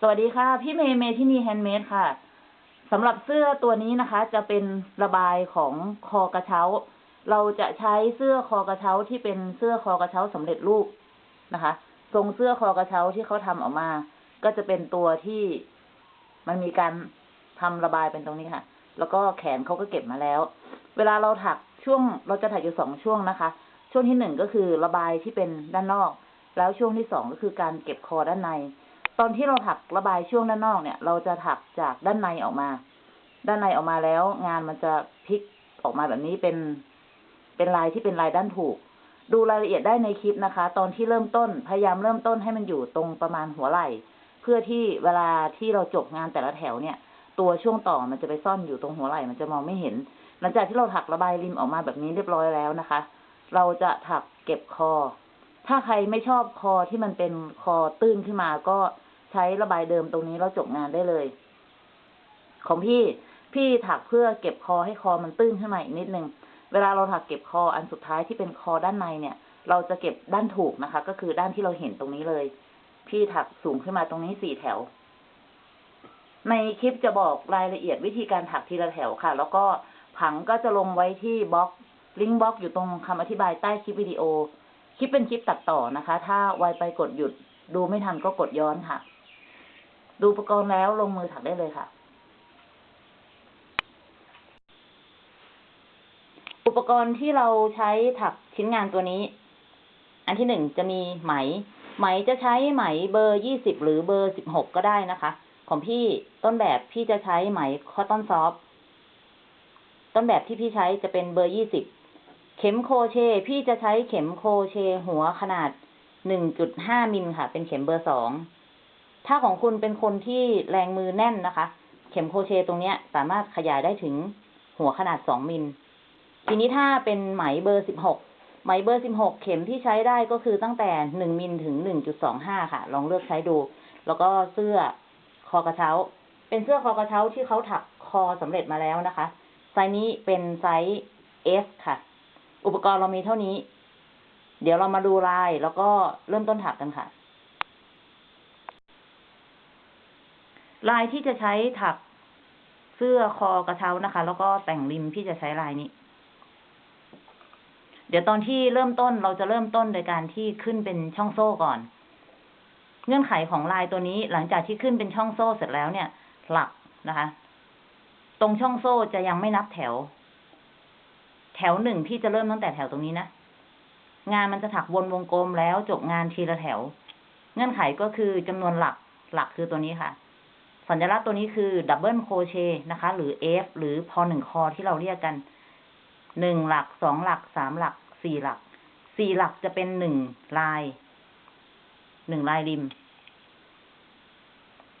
สวัสดีค่ะ พี่เมย์เมที่นี่ handmade ค่ะสำหรับเสื้อตัวนี้นะคะ จะเป็นระบายของคอกระเช้า เราจะใช้เสื้อคอกระเช้าที่เป็นเสื้อคอกระเช้าสำเร็จรูปนะคะทรงเสื้อคอกระเช้าที่เขาทำออกมา ก็จะเป็นตัวที่มันมีการทำระบายเป็นตรงนี้ค่ะ แล้วก็แขนเขาก็เก็บมาแล้ว เวลาเราถักช่วงเราจะถักอยู่สองช่วงนะคะ ช่วงที่หนึ่งก็คือระบายที่เป็นด้านนอก แล้วช่วงที่สองก็คือการเก็บคอด้านใน ตอนที่เราถักระบายช่วงด้านนอกเนี่ย เราจะถักจากด้านในออกมา ด้านในออกมาแล้ว งานมันจะพลิกออกมาแบบนี้เป็นเป็นลายที่เป็นลายด้านถูก ดูรายละเอียดได้ในคลิปนะคะ ตอนที่เริ่มต้นพยายามเริ่มต้นให้มันอยู่ตรงประมาณหัวไหล่ เพื่อที่เวลาที่เราจบงานแต่ละแถวเนี่ย ตัวช่วงต่อมันจะไปซ่อนอยู่ตรงหัวไหล่ มันจะมองไม่เห็น หลังจากที่เราถักระบายริมออกมาแบบนี้เรียบร้อยแล้วนะคะ เราจะถักเก็บคอ ถ้าใครไม่ชอบคอที่มันเป็นคอตื้นขึ้นมาก็ ช้ระบายเดิมตรงนี้แล้วจบงานได้เลย ของพี่พี่ถักเพื่อเก็บคอให้คอมันตื้นขึ้นมาอีกนิดนึง เวลาเราถักเก็บคออันสุดท้ายที่เป็นคอด้านในเนี่ย เราจะเก็บด้านถูกนะคะ ก็คือด้านที่เราเห็นตรงนี้เลย พี่ถักสูงขึ้นมาตรงนี้สี่แถว ในคลิปจะบอกรายละเอียดวิธีการถักทีละแถวค่ะ แล้วก็ผังก็จะลงไว้ที่บล็อกลิงก์บล็อกอยู่ตรงคำอธิบายใต้คลิปวิดีโอ คลิปเป็นคลิปตัดต่อนะคะ ถ้าไวไปกดหยุดดูไม่ทันก็กดย้อนค่ะ ดูอุปกรณ์แล้วลงมือถักได้เลยค่ะ อุปกรณ์ที่เราใช้ถักชิ้นงานตัวนี้ อันที่หนึ่งจะมีไหม ไหมจะใช้ไหมเบอร์ยี่สิบหรือเบอร์สิบหกก็ได้นะคะ ของพี่ต้นแบบพี่จะใช้ไหม cotton soft ต้นแบบที่พี่ใช้จะเป็นเบอร์ยี่สิบเข็มโครเชต์พี่จะใช้เข็มโครเชต์หัวขนาดหนึ่งจุดห้ามิลค่ะ เป็นเข็มเบอร์สอง ถ้าของคุณเป็นคนที่แรงมือแน่นนะคะ เข็มโครเชต์ตรงเนี้ย สามารถขยายได้ถึงหัวขนาดสองมิล ทีนี้ถ้าเป็นไหมเบอร์สิบหกไหมเบอร์สิบหกเข็มที่ใช้ได้ก็คือตั้งแต่หนึ่งมิลถึงหนึ่งจุดสองห้าค่ะ ลองเลือกใช้ดู แล้วก็เสื้อคอกระเช้า เป็นเสื้อคอกระเช้าที่เขาถักคอสำเร็จมาแล้วนะคะ ไซส์นี้เป็นไซส์ S ค่ะ อุปกรณ์เรามีเท่านี้ เดี๋ยวเรามาดูลายแล้วก็เริ่มต้นถักกันค่ะ ลายที่จะใช้ถักเสื้อคอกระเช้านะคะ แล้วก็แต่งริมพี่จะใช้ลายนี้ เดี๋ยวตอนที่เริ่มต้นเราจะเริ่มต้นโดยการที่ขึ้นเป็นช่องโซ่ก่อน เงื่อนไขของลายตัวนี้หลังจากที่ขึ้นเป็นช่องโซ่เสร็จแล้วเนี่ย หลักนะคะ ตรงช่องโซ่จะยังไม่นับแถว แถวหนึ่งพี่จะเริ่มตั้งแต่แถวตรงนี้นะงานมันจะถักวนวงกลมแล้วจบงานทีละแถว เงื่อนไขก็คือจำนวนหลักหลักคือตัวนี้ค่ะ สัญลักษณ์ตัวนี้คือดับเบิลโคเชนะคะ หรือ F หรือพอหนึ่งคอที่เราเรียกกันหนึ่งหลักสองหลักสามหลักสี่หลักสี่หลักจะเป็นหนึ่งลายหนึ่งลายริม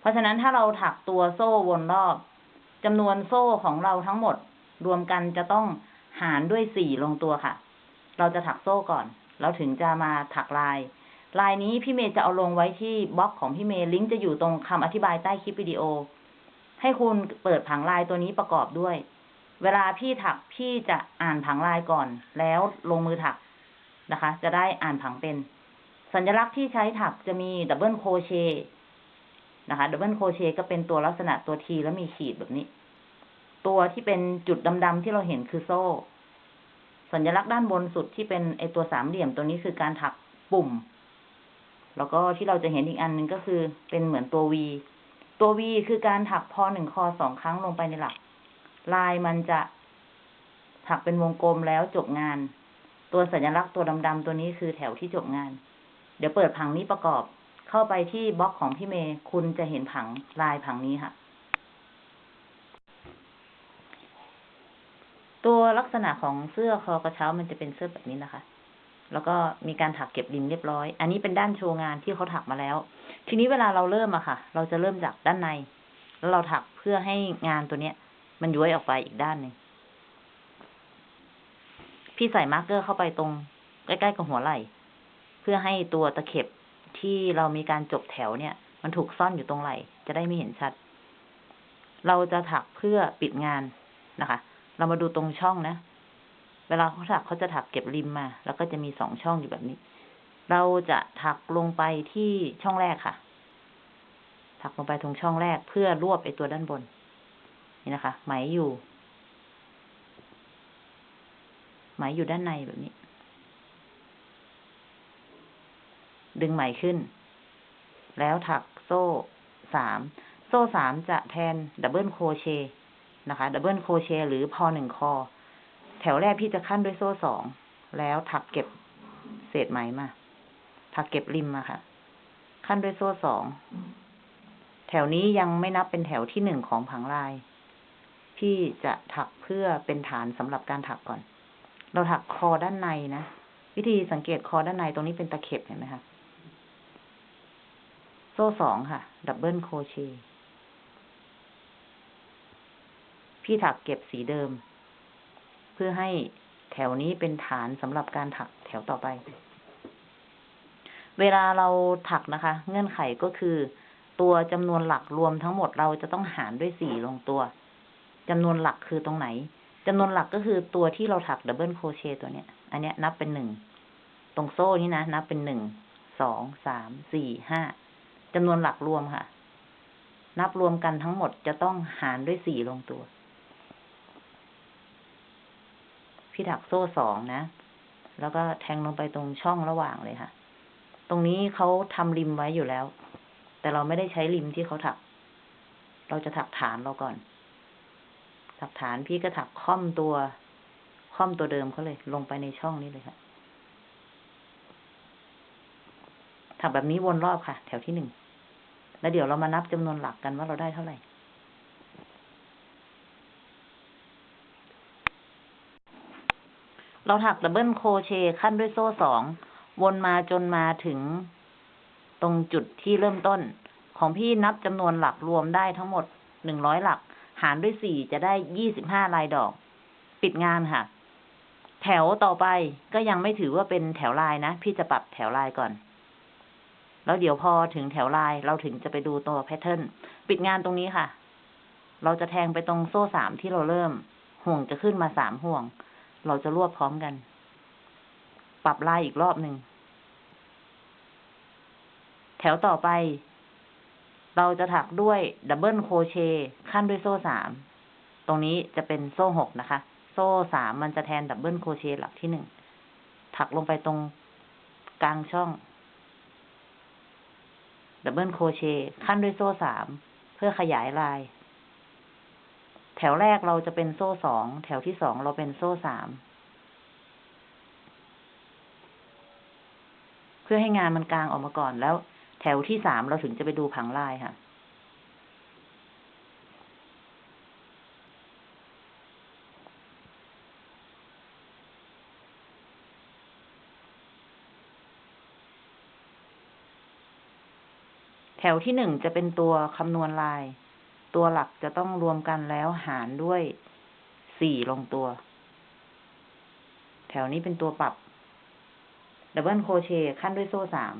เพราะฉะนั้นถ้าเราถักตัวโซ่วนรอบจำนวนโซ่ของเราทั้งหมด รวมกันจะต้องหารด้วยสี่ลงตัวค่ะ เราจะถักโซ่ก่อนแล้วถึงจะมาถักลาย ลายนี้พี่เมย์จะเอาลงไว้ที่บล็อกของพี่เมย์ลิงก์จะอยู่ตรงคำอธิบายใต้คลิปวิดีโอ ให้คุณเปิดผังลายตัวนี้ประกอบด้วย เวลาพี่ถักพี่จะอ่านผังลายก่อน แล้วลงมือถักนะคะ จะได้อ่านผังเป็น สัญลักษณ์ที่ใช้ถักจะมี double crochet นะคะ double crochet ก็เป็นตัวลักษณะตัวทีแล้วมีขีดแบบนี้ ตัว T่เป็นจุดดำๆที่เราเห็นคือโซ่ สัญลักษณ์ด้านบนสุดที่เป็นไอตัวสามเหลี่ยมตัวนี้คือการถักปุ่ม แล้วก็ที่เราจะเห็นอีกอันหนึ่งก็คือเป็นเหมือนตัววีตัววีคือการถักพอหนึ่งคอสองครั้งลงไปในหลัก ลายมันจะถักเป็นวงกลมแล้วจบงาน ตัวสัญลักษณ์ตัวดำๆตัวนี้คือแถวที่จบงาน เดี๋ยวเปิดผังนี้ประกอบ เข้าไปที่บล็อกของพี่เมย์คุณจะเห็นผังลายผังนี้ค่ะ ตัวลักษณะของเสื้อคอกระเช้ามันจะเป็นเสื้อแบบนี้นะคะ แล้วก็มีการถักเก็บริมเรียบร้อย อันนี้เป็นด้านโชว์งานที่เขาถักมาแล้ว ทีนี้เวลาเราเริ่มอะค่ะ เราจะเริ่มจากด้านใน แล้วเราถักเพื่อให้งานตัวเนี้ย มันย้วยออกไปอีกด้านหนึ่งพี่ใส่ marker เข้าไปตรงใกล้ๆกับหัวไหล่ เพื่อให้ตัวตะเข็บที่เรามีการจบแถวเนี่ย มันถูกซ่อนอยู่ตรงไหล่ จะได้ไม่เห็นชัด เราจะถักเพื่อปิดงานนะคะ เรามาดูตรงช่องนะ เวลาเขาถักเขาจะถักเก็บริมมา แล้วก็จะมีสองช่องอยู่แบบนี้ เราจะถักลงไปที่ช่องแรกค่ะ ถักลงไปตรงช่องแรกเพื่อรวบไอตัวด้านบน นี่นะคะ ไหมอยู่ ไหมอยู่ด้านในแบบนี้ ดึงไหมขึ้น แล้วถักโซ่สาม โซ่สามจะแทน double crochet นะคะ double crochet หรือพอหนึ่งคอ แถวแรกพี่จะคั่นด้วยโซ่สอง แล้วถักเก็บเศษไหมมา ถักเก็บริมมาค่ะ คั่นด้วยโซ่สอง แถวนี้ยังไม่นับเป็นแถวที่หนึ่งของผังลาย พี่จะถักเพื่อเป็นฐานสำหรับการถักก่อน เราถักคอด้านในนะ วิธีสังเกตคอด้านในตรงนี้เป็นตะเข็บเห็นไหมคะ โซ่สองค่ะ double crochet พี่ถักเก็บสีเดิม เพื่อให้แถวนี้เป็นฐานสำหรับการถักแถวต่อไป เวลาเราถักนะคะ เงื่อนไขก็คือ ตัวจำนวนหลักรวมทั้งหมดเราจะต้องหารด้วยสี่ลงตัวจำนวนหลักคือตรงไหนจำนวนหลักก็คือตัวที่เราถัก double crochet ตัวเนี้ย อันเนี้ยนับเป็นหนึ่ง ตรงโซ่นี้นะ นับเป็นหนึ่ง สอง สาม สี่ ห้าจำนวนหลักรวมค่ะ นับรวมกันทั้งหมดจะต้องหารด้วยสี่ลงตัว พี่ถักโซ่สองนะ แล้วก็แทงลงไปตรงช่องระหว่างเลยค่ะ ตรงนี้เขาทำริมไว้อยู่แล้ว แต่เราไม่ได้ใช้ริมที่เขาถัก เราจะถักฐานเราก่อน ถักฐานพี่ก็ถักค่อมตัว ค่อมตัวเดิมเขาเลย ลงไปในช่องนี้เลยค่ะ ถักแบบนี้วนรอบค่ะ แถวที่หนึ่ง แล้วเดี๋ยวเรามานับจำนวนหลักกันว่าเราได้เท่าไหร่ เราถักดับเบิลโคเชขั้นด้วยโซ่สองวนมาจนมาถึงตรงจุดที่เริ่มต้น ของพี่นับจำนวนหลักรวมได้ทั้งหมดหนึ่งร้อยหลัก หารด้วยสี่จะได้ยี่สิบห้าลายดอก ปิดงานค่ะ แถวต่อไปก็ยังไม่ถือว่าเป็นแถวลายนะ พี่จะปรับแถวลายก่อน แล้วเดี๋ยวพอถึงแถวลายเราถึงจะไปดูตัวแพทเทิร์นปิดงานตรงนี้ค่ะ เราจะแทงไปตรงโซ่สามที่เราเริ่ม ห่วงจะขึ้นมาสามห่วง เราจะรวบพร้อมกัน ปรับลายอีกรอบหนึ่ง แถวต่อไป เราจะถักด้วย double crochet คั่นด้วยโซ่สาม ตรงนี้จะเป็นโซ่หกนะคะ โซ่สามมันจะแทน double crochet หลักที่หนึ่ง ถักลงไปตรงกลางช่อง double crochet คั่นด้วยโซ่สาม เพื่อขยายลาย แถวแรกเราจะเป็นโซ่สองแถวที่สองเราเป็นโซ่สามเพื่อให้งานมันกลางออกมาก่อนแล้ว แถวที่สามเราถึงจะไปดูผังลายค่ะ แถวที่หนึ่งจะเป็นตัวคำนวณลาย ตัวหลักจะต้องรวมกันแล้วหารด้วยสี่ลงตัว แถวนี้เป็นตัวปรับ double crochet คั่นด้วยโซ่สาม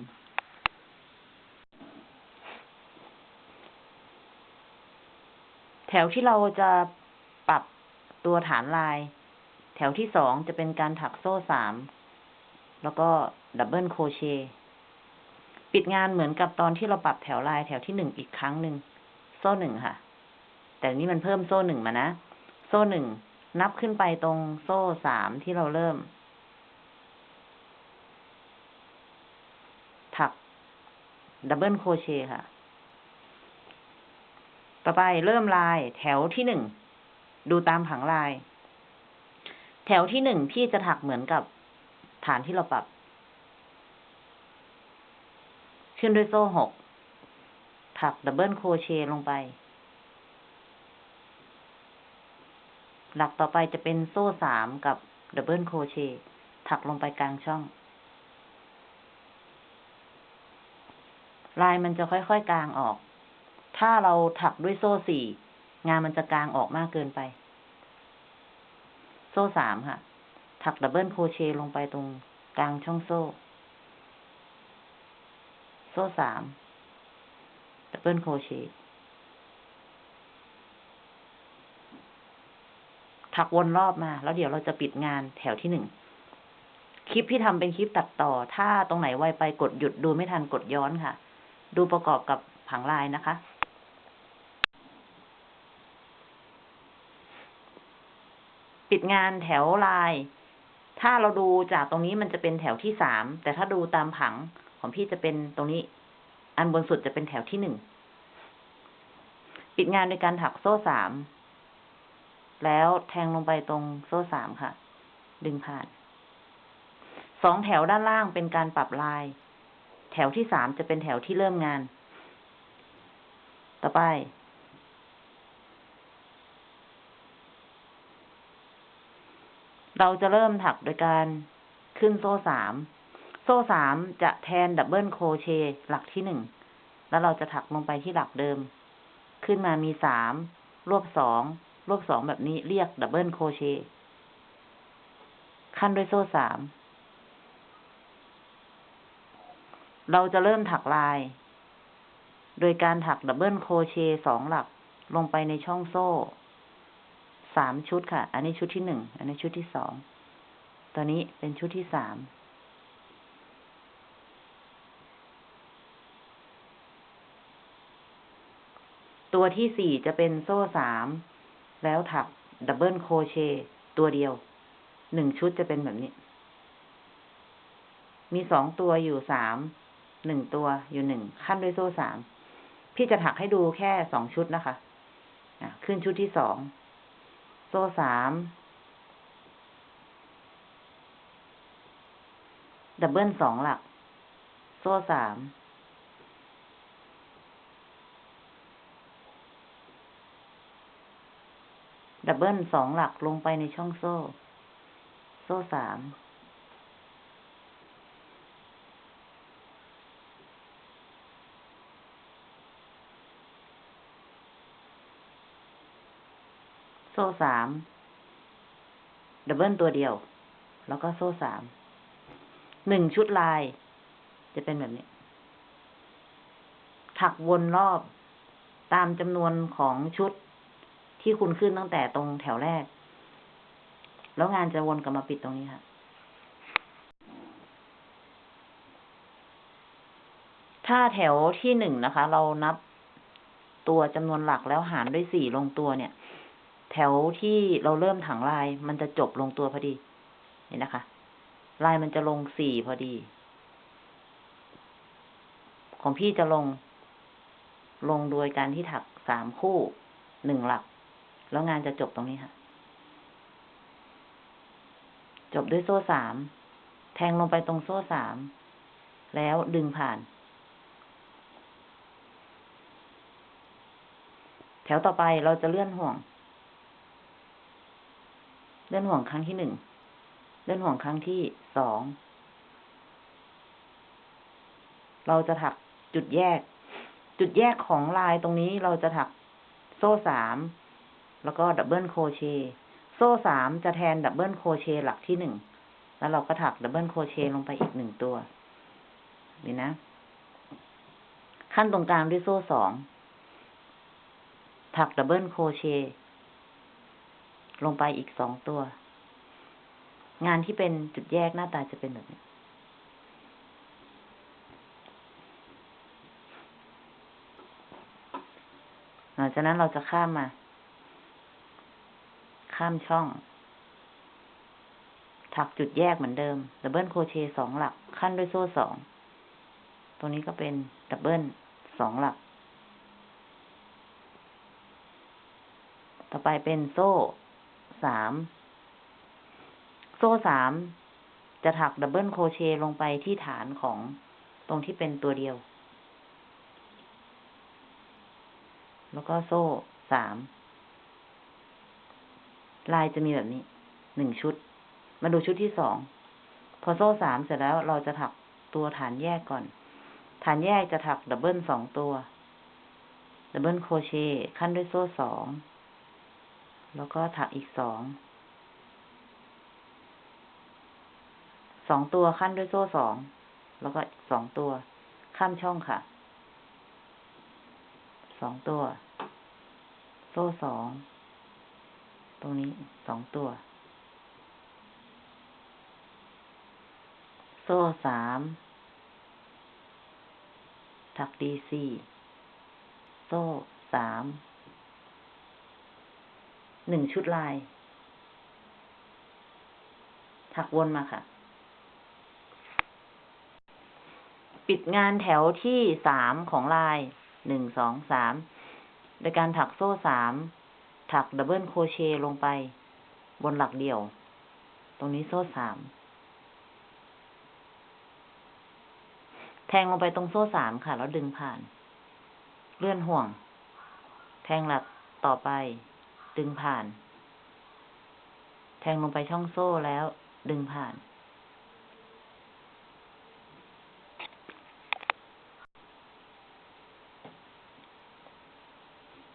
แถวที่เราจะปรับตัวฐานลาย แถวที่สองจะเป็นการถักโซ่สาม แล้วก็ double crochet ปิดงานเหมือนกับตอนที่เราปรับแถวลายแถวที่หนึ่งอีกครั้งหนึ่งโซ่หนึ่งค่ะ แต่นี่มันเพิ่มโซ่หนึ่งมานะ โซ่หนึ่งนับขึ้นไปตรงโซ่สามที่เราเริ่ม ถัก double crochet ค่ะ ต่อไปเริ่มลายแถวที่หนึ่ง ดูตามผังลาย แถวที่หนึ่งพี่จะถักเหมือนกับฐานที่เราปรับ ขึ้นด้วยโซ่หก ถัก double crochet ลงไป หลักต่อไปจะเป็นโซ่สามกับ double crochet ถักลงไปกลางช่อง ลายมันจะค่อยๆกางออก ถ้าเราถักด้วยโซ่สี่งานมันจะกางออกมากเกินไป โซ่สามค่ะ ถัก double crochet ลงไปตรงกลางช่องโซ่ โซ่สามดับเบิลโครเชต์ ถักวนรอบมา แล้วเดี๋ยวเราจะปิดงานแถวที่หนึ่งคลิปที่ทำเป็นคลิปตัดต่อ ถ้าตรงไหนไวไปกดหยุดดูไม่ทันกดย้อนค่ะ ดูประกอบกับผังลายนะคะ ปิดงานแถวลาย ถ้าเราดูจากตรงนี้มันจะเป็นแถวที่สาม แต่ถ้าดูตามผังของพี่จะเป็นตรงนี้ อันบนสุดจะเป็นแถวที่หนึ่ง ปิดงานโดยการถักโซ่สาม แล้วแทงลงไปตรงโซ่สามค่ะ ดึงผ่าน สองแถวด้านล่างเป็นการปรับลาย แถวที่สามจะเป็นแถวที่เริ่มงาน ต่อไป เราจะเริ่มถักโดยการขึ้นโซ่สาม โซ่สามจะแทน double crochet หลักที่หนึ่ง แล้วเราจะถักลงไปที่หลักเดิม ขึ้นมามีสาม รวบสอง รวบสองแบบนี้เรียก double crochet คั่นด้วยโซ่สาม เราจะเริ่มถักลาย โดยการถัก double crochet สองหลักลงไปในช่องโซ่สามชุดค่ะ อันนี้ชุดที่หนึ่ง อันนี้ชุดที่สอง ตัวนี้เป็นชุดที่สามตัวที่สี่จะเป็นโซ่สาม แล้วถักดับเบิลโคเชต์ตัวเดียว หนึ่งชุดจะเป็นแบบนี้ มีสองตัวอยู่สาม หนึ่งตัวอยู่หนึ่งคั่นด้วยโซ่สาม พี่จะถักให้ดูแค่สองชุดนะคะขึ้นชุดที่สอง โซ่สาม double สองหลัก โซ่สาม double สองหลักลงไปในช่องโซ่ โซ่สามโซ่สาม ดับเบิลตัวเดียว แล้วก็โซ่สาม หนึ่งชุดลาย จะเป็นแบบนี้ ถักวนรอบตามจำนวนของชุด ที่คุณขึ้นตั้งแต่ตรงแถวแรก แล้วงานจะวนกลับมาปิดตรงนี้ค่ะ ถ้าแถวที่หนึ่งนะคะ เรานับตัวจำนวนหลักแล้วหารด้วยสี่ลงตัวเนี่ย แถวที่เราเริ่มถังลาย มันจะจบลงตัวพอดี เห็นนะคะ ลายมันจะลงสี่พอดี ของพี่จะลง ลงโดยการที่ถักสามคู่หนึ่งหลัก แล้วงานจะจบตรงนี้ค่ะ จบด้วยโซ่สาม แทงลงไปตรงโซ่สาม แล้วดึงผ่าน แถวต่อไปเราจะเลื่อนห่วง เลื่อนห่วงครั้งที่หนึ่ง เลื่อนห่วงครั้งที่สอง เราจะถักจุดแยก จุดแยกของลายตรงนี้เราจะถักโซ่สาม แล้วก็ double crochet โซ่สามจะแทน double crochet หลักที่หนึ่ง แล้วเราก็ถัก double crochet ลงไปอีกหนึ่งตัวนี่นะ คั่นตรงกลางด้วยโซ่สอง ถัก double crochet ลงไปอีกสองตัว งานที่เป็นจุดแยกหน้าตาจะเป็นแบบนี้หลังจากนั้นเราจะข้ามมา ข้ามช่อง ถักจุดแยกเหมือนเดิม double crochet สองหลัก คั่นด้วยโซ่สอง ตรงนี้ก็เป็น double สองหลัก ต่อไปเป็นโซ่สาม โซ่สาม จะถัก double crochet ลงไปที่ฐานของตรงที่เป็นตัวเดียว แล้วก็โซ่สาม ลายจะมีแบบนี้หนึ่งชุด มาดูชุดที่สอง พอโซ่สามเสร็จแล้วเราจะถักตัวฐานแยกก่อน ฐานแยกจะถัก double สองตัว double crochet คั่นด้วยโซ่สอง แล้วก็ถักอีกสอง สองตัวคั่นด้วยโซ่สอง แล้วก็สองตัว ข้ามช่องค่ะ สองตัว โซ่สอง ตรงนี้สองตัว โซ่สามถัก DC โซ่สามหนึ่งชุดลาย ถักวนมาค่ะ ปิดงานแถวที่สามของลายหนึ่งสองสามโดยการถักโซ่สาม ถัก double crochet ลงไปบนหลักเดี่ยว ตรงนี้โซ่สาม แทงลงไปตรงโซ่สามค่ะ แล้วดึงผ่าน เลื่อนห่วง แทงหลักต่อไป ดึงผ่าน แทงลงไปช่องโซ่แล้วดึงผ่าน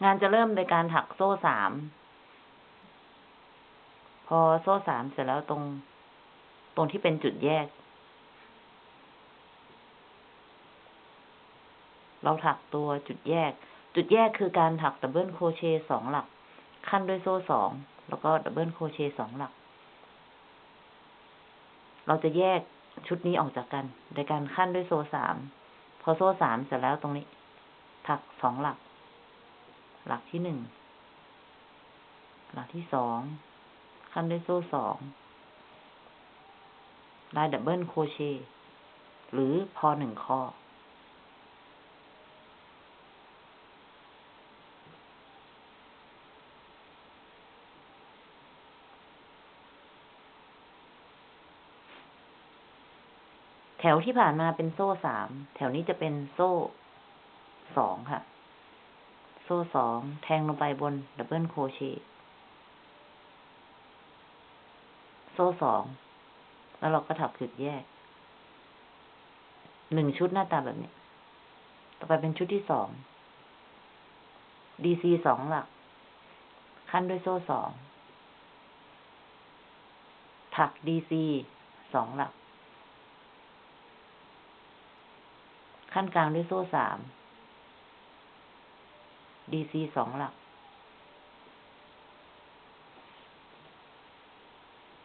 งานจะเริ่มโดยการถักโซ่สาม พอโซ่สามเสร็จแล้วตรง ตรงที่เป็นจุดแยก เราถักตัวจุดแยก จุดแยกคือการถัก double crochet สองหลัก คั่นด้วยโซ่สอง แล้วก็ double crochet สองหลัก เราจะแยกชุดนี้ออกจากกัน โดยการคั่นด้วยโซ่สาม พอโซ่สามเสร็จแล้วตรงนี้ ถักสองหลัก หลักที่หนึ่ง หลักที่สอง คั่นด้วยโซ่สองได้ double crochet หรือพอหนึ่งข้อ แถวที่ผ่านมาเป็นโซ่สาม แถวนี้จะเป็นโซ่สองค่ะ โซ่สอง แทงลงไปบน double crochet โซ่สอง แล้วเราก็ถักจุดแยก หนึ่งชุดหน้าตาแบบนี้ ต่อไปเป็นชุดที่สอง DC สองหลัก คั่นด้วยโซ่สอง ถัก DC สองหลัก ขั้นกลางด้วยโซ่สาม DC สองหลัก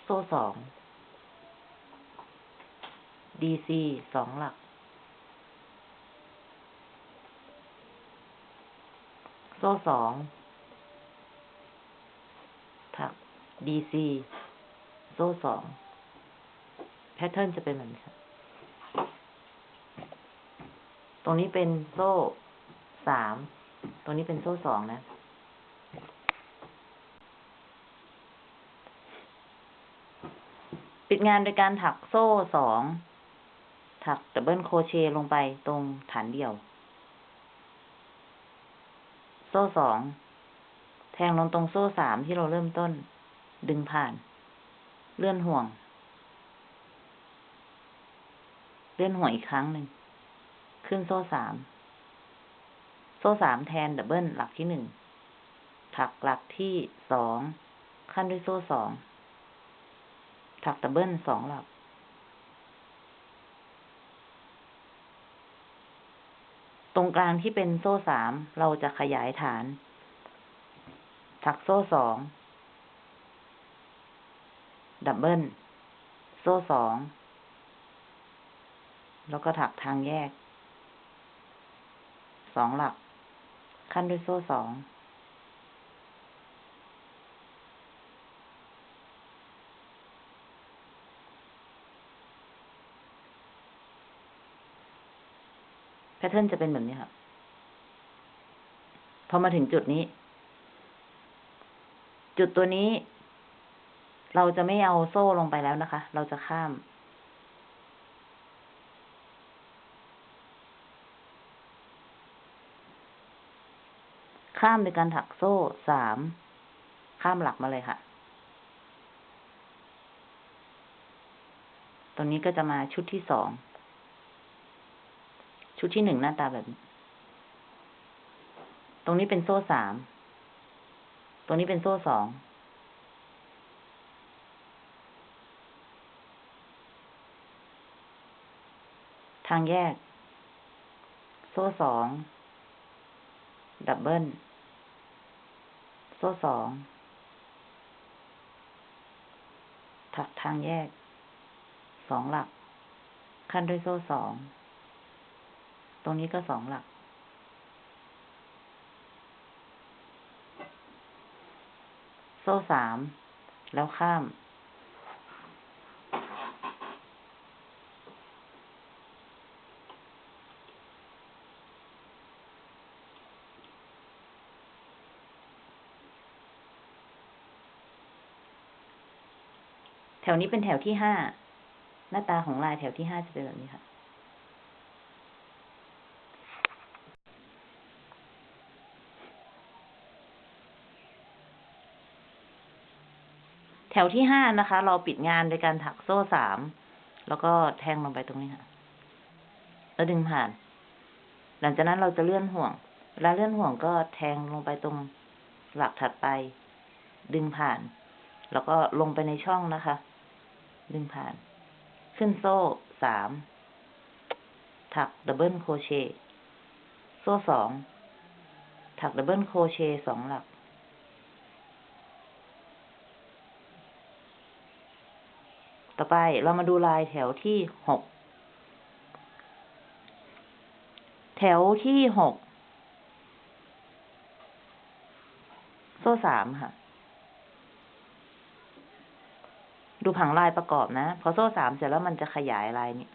โซ่สอง DC สองหลัก โซ่สองถัก DC โซ่สอง pattern จะเป็นแบบนี้ตรงนี้เป็นโซ่สาม ตรงนี้เป็นโซ่สองนะปิดงานโดยการถักโซ่สอง ถัก double crochet ลงไปตรงฐานเดี่ยว โซ่สอง แทงลงตรงโซ่สามที่เราเริ่มต้น ดึงผ่าน เลื่อนห่วง เลื่อนห่วงอีกครั้งหนึ่ง ขึ้นโซ่สาม โซ่สามแทน double หลักที่หนึ่งถักหลักที่สองคั่นด้วยโซ่สองถัก double สองหลัก ตรงกลางที่เป็นโซ่สามเราจะขยายฐาน ถักโซ่สอง double โซ่สองแล้วก็ถักทางแยกสองหลัก คั่นด้วยโซ่สอง pattern จะเป็นแบบนี้ครับพอมาถึงจุดนี้ จุดตัวนี้ เราจะไม่เอาโซ่ลงไปแล้วนะคะ เราจะข้าม ข้ามในการถักโซ่สาม ข้ามหลักมาเลยค่ะ ตรงนี้ก็จะมาชุดที่สอง ชุดที่หนึ่งหน้าตาแบบนี้ ตรงนี้เป็นโซ่สาม ตรงนี้เป็นโซ่สอง ทางแยก โซ่สอง double โซ่สองถักทางแยก สองหลัก ขั้นด้วยโซ่สอง ตรงนี้ก็สองหลัก โซ่สาม แล้วข้าม ถวนี้เป็นแถวที่ห้า หน้าตาของลายแถวที่ห้าจะเป็นแบบนี้ค่ะ แถวที่ห้านะคะ เราปิดงานโดยการถักโซ่สาม แล้วก็แทงลงไปตรงนี้ค่ะ แล้วดึงผ่าน หลังจากนั้นเราจะเลื่อนห่วง เวลาเลื่อนห่วงก็แทงลงไปตรงหลักถัดไป ดึงผ่านแล้วก็ลงไปในช่องนะคะ ดึงผ่าน ขึ้นโซ่สามถัก double crochet โซ่สองถัก double crochet สองหลัก ต่อไปเรามาดูลายแถวที่หกแถวที่หกโซ่สามค่ะ ดูผังลายประกอบนะ พอโซ่สามเสร็จแล้วมันจะขยายลายนี้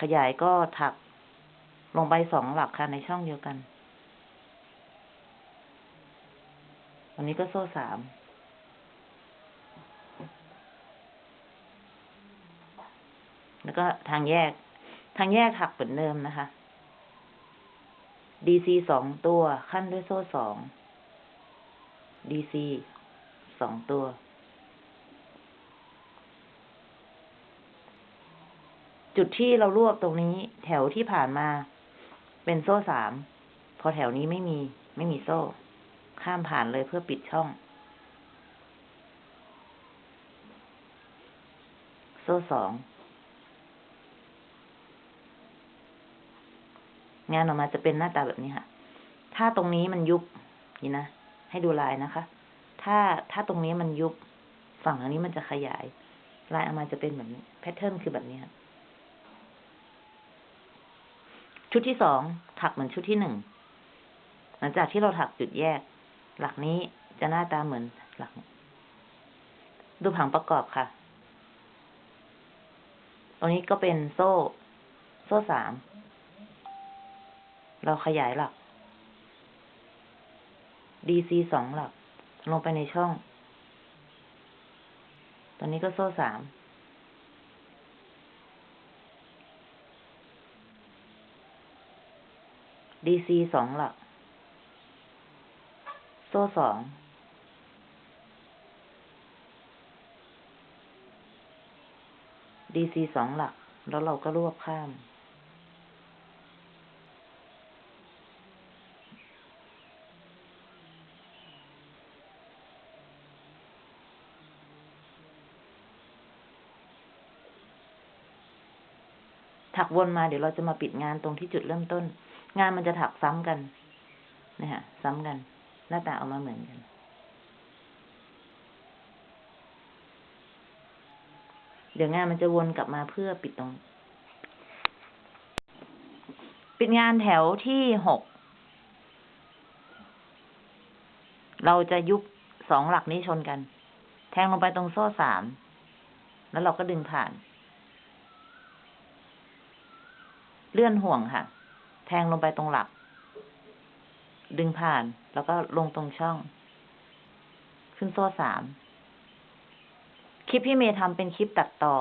ขยายก็ถักลงไปสองหลักค่ะในช่องเดียวกันวันนี้ก็โซ่สาม แล้วก็ทางแยก ทางแยกถักเหมือนเดิมนะคะ DC สองตัวขั้นด้วยโซ่สอง DC สองตัว จุดที่เรารวบตรงนี้ แถวที่ผ่านมา เป็นโซ่สาม พอแถวนี้ไม่มี ไม่มีโซ่ ข้ามผ่านเลยเพื่อปิดช่อง โซ่สอง งานออกมาจะเป็นหน้าตาแบบนี้ค่ะ ถ้าตรงนี้มันยุบ นี่นะ ให้ดูลายนะคะ ถ้าถ้าตรงนี้มันยุบ ฝั่งทางนี้มันจะขยาย ลายออกมาจะเป็นแบบนี้ แพทเทิร์นคือแบบนี้ค่ะ ชุดที่สองถักเหมือนชุดที่หนึ่งหลังจากที่เราถักจุดแยก หลักนี้จะหน้าตาเหมือนหลัก ดูผังประกอบค่ะ ตรงนี้ก็เป็นโซ่ โซ่สาม เราขยายหลัก DC สองหลัก ลงไปในช่อง ตอนนี้ก็โซ่สาม DC สองหลัก โซ่สอง DC สองหลัก แล้วเราก็รวบข้าม ถักวนมาเดี๋ยวเราจะมาปิดงานตรงที่จุดเริ่มต้น งานมันจะถักซ้ำกันนะฮะซ้ำกัน หน้าตาออกมาเหมือนกันเดี๋ยวงานมันจะวนกลับมาเพื่อปิดตรง ปิดงานแถวที่หก เราจะยุบสองหลักนี้ชนกัน แทงลงไปตรงโซ่สาม แล้วเราก็ดึงผ่าน เลื่อนห่วงค่ะ แทงลงไปตรงหลัก ดึงผ่านแล้วก็ลงตรงช่อง ขึ้นโซ่สาม คลิปพี่เมย์ทำเป็นคลิปตัดต่อ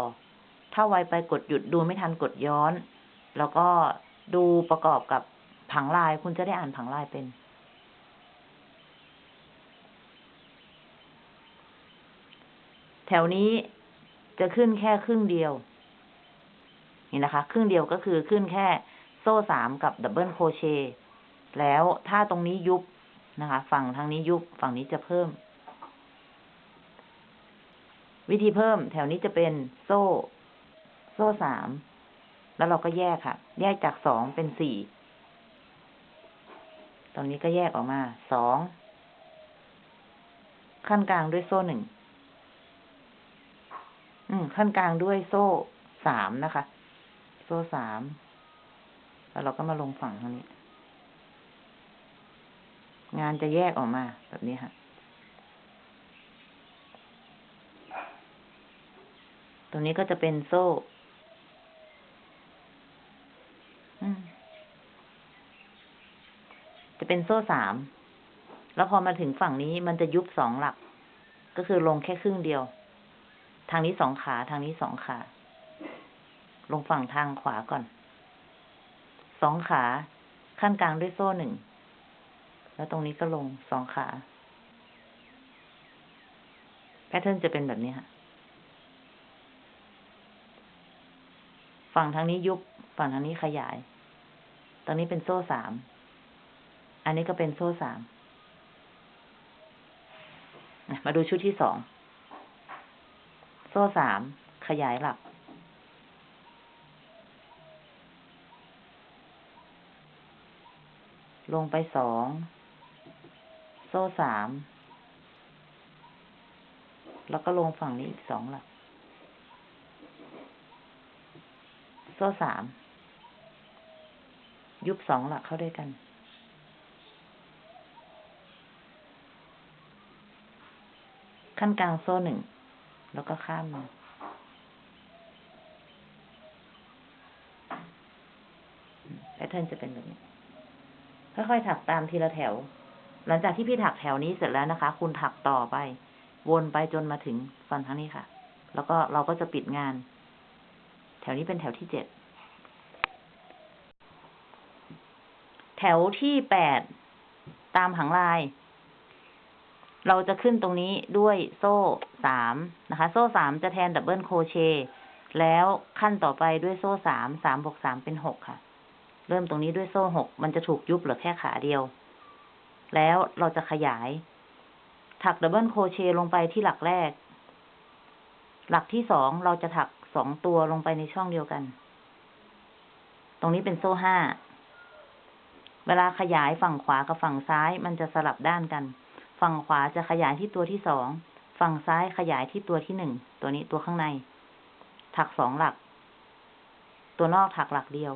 ถ้าไวไปกดหยุดดูไม่ทันกดย้อน แล้วก็ดูประกอบกับผังลายคุณจะได้อ่านผังลายเป็น แถวนี้จะขึ้นแค่ครึ่งเดียว นี่นะคะ ครึ่งเดียวก็คือขึ้นแค่ โซ่สามกับ double crochet แล้วถ้าตรงนี้ยุบนะคะ ฝั่งทางนี้ยุบฝั่งนี้จะเพิ่ม วิธีเพิ่มแถวนี้จะเป็นโซ่ โซ่สามแล้วเราก็แยกค่ะ แยกจากสองเป็นสี่ตรงนี้ก็แยกออกมาสองขั้นกลางด้วยโซ่หนึ่งอืมขั้นกลางด้วยโซ่สามนะคะ โซ่สาม แล้วเราก็มาลงฝั่งทางนี้ งานจะแยกออกมาแบบนี้ค่ะตรงนี้ก็จะเป็นโซ่จะเป็นโซ่สาม แล้วพอมาถึงฝั่งนี้มันจะยุบสองหลัก ก็คือลงแค่ครึ่งเดียว ทางนี้สองขา ทางนี้สองขา ลงฝั่งทางขวาก่อน สองขา ขั้นกลางด้วยโซ่หนึ่ง แล้วตรงนี้ก็ลงสองขา แพทเทิร์นจะเป็นแบบนี้ค่ะ ฝั่งทางนี้ยุบ ฝั่งทางนี้ขยายตอนนี้เป็นโซ่สาม อันนี้ก็เป็นโซ่สาม มาดูชุดที่สอง โซ่สาม ขยายหลัก ลงไปสอง โซ่สาม แล้วก็ลงฝั่งนี้อีกสองหลัก โซ่สาม ยุบสองหลักเข้าด้วยกัน ขั้นกลางโซ่หนึ่ง แล้วก็ข้ามมาแพทเทิร์นจะเป็นแบบนี้ ค่อยๆถักตามทีละแถว หลังจากที่พี่ถักแถวนี้เสร็จแล้วนะคะ คุณถักต่อไป วนไปจนมาถึงฝั่งทางนี้ค่ะ แล้วก็เราก็จะปิดงาน แถวนี้เป็นแถวที่เจ็ด แถวที่แปดตามผังลาย เราจะขึ้นตรงนี้ด้วยโซ่สามนะคะ โซ่สามจะแทน double crochet แล้วคั่นต่อไปด้วยโซ่สาม สามบวกสามเป็นหกค่ะ เริ่มตรงนี้ด้วยโซ่หกมันจะถูกยุบเหลือแค่ขาเดียว แล้วเราจะขยาย ถัก double crochet ลงไปที่หลักแรก หลักที่สองเราจะถักสองตัวลงไปในช่องเดียวกัน ตรงนี้เป็นโซ่ห้า เวลาขยายฝั่งขวากับฝั่งซ้าย มันจะสลับด้านกัน ฝั่งขวาจะขยายที่ตัวที่สอง ฝั่งซ้ายขยายที่ตัวที่หนึ่ง ตัวนี้ตัวข้างใน ถักสองหลัก ตัวนอกถักหลักเดียว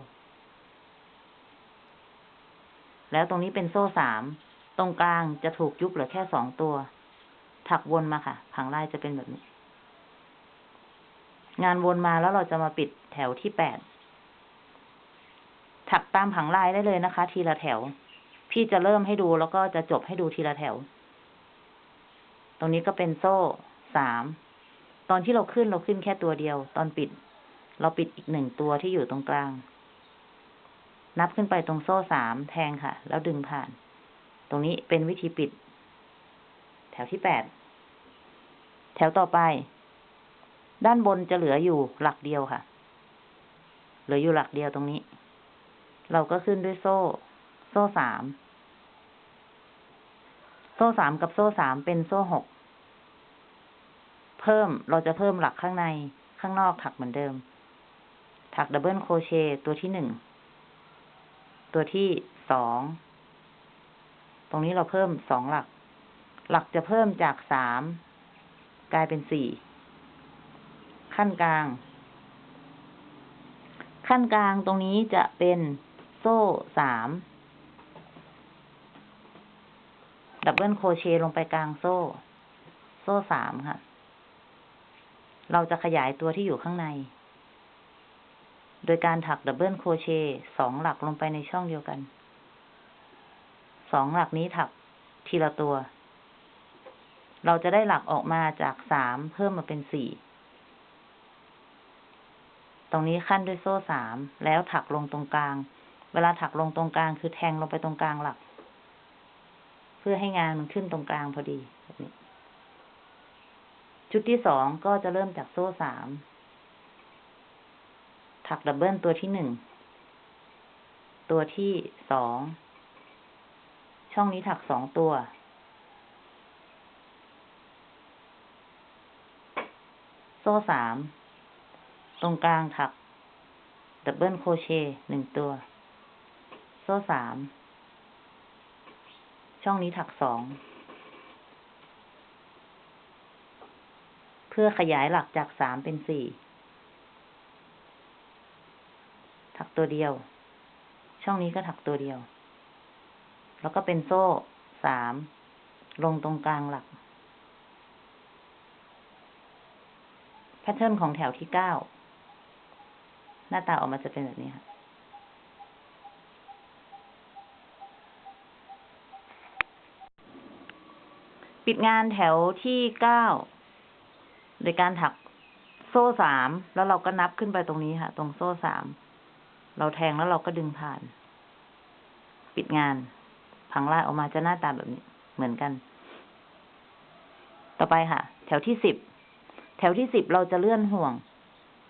แล้วตรงนี้เป็นโซ่สาม ตรงกลางจะถูกยุบเหลือแค่สองตัว ถักวนมาค่ะ ผังลายจะเป็นแบบนี้ งานวนมาแล้วเราจะมาปิดแถวที่แปด ถักตามผังลายได้เลยนะคะ ทีละแถว พี่จะเริ่มให้ดูแล้วก็จะจบให้ดูทีละแถว ตรงนี้ก็เป็นโซ่สาม ตอนที่เราขึ้นเราขึ้นแค่ตัวเดียว ตอนปิด เราปิดอีกหนึ่งตัวที่อยู่ตรงกลาง นับขึ้นไปตรงโซ่สามแทงค่ะ แล้วดึงผ่าน ตรงนี้เป็นวิธีปิด แถวที่แปด แถวต่อไป ด้านบนจะเหลืออยู่หลักเดียวค่ะ เหลืออยู่หลักเดียวตรงนี้ เราก็ขึ้นด้วยโซ่ โซ่สาม โซ่สามกับโซ่สามเป็นโซ่หก เพิ่มเราจะเพิ่มหลักข้างในข้างนอกถักเหมือนเดิม ถัก double crochet ตัวที่หนึ่ง ตัวที่สอง ตรงนี้เราเพิ่มสองหลัก หลักจะเพิ่มจากสามกลายเป็นสี่ คั่นกลาง คั่นกลางตรงนี้จะเป็นโซ่สาม double crochet ลงไปกลางโซ่ โซ่สามค่ะ เราจะขยายตัวที่อยู่ข้างใน โดยการถัก double crochet สองหลักลงไปในช่องเดียวกัน สองหลักนี้ถักทีละตัว เราจะได้หลักออกมาจากสามเพิ่มมาเป็นสี่ ตรงนี้คั่นด้วยโซ่สามแล้วถักลงตรงกลาง เวลาถักลงตรงกลางคือแทงลงไปตรงกลางหลัก เพื่อให้งานมันขึ้นตรงกลางพอดีแบบนี้ชุดที่สองก็จะเริ่มจากโซ่สาม ถัก double ตัวที่หนึ่ง ตัวที่สอง ช่องนี้ถักสองตัว โซ่สาม ตรงกลางถัก double crochet หนึ่งตัว โซ่สาม ช่องนี้ถักสอง เพื่อขยายหลักจากสามเป็นสี่ ถัก ตัวเดียว ช่องนี้ก็ถักตัวเดียว แล้วก็เป็นโซ่สามลงตรงกลางหลัก แพทเทิร์นของแถวที่เก้า หน้าตาออกมาจะเป็นแบบนี้ค่ะปิดงานแถวที่เก้าโดยการถักโซ่สาม แล้วเราก็นับขึ้นไปตรงนี้ค่ะ ตรงโซ่สาม เราแทงแล้วเราก็ดึงผ่าน ปิดงานพังลายออกมาจะหน้าตาแบบนี้เหมือนกัน ต่อไปค่ะ แถวที่สิบ แถวที่สิบเราจะเลื่อนห่วง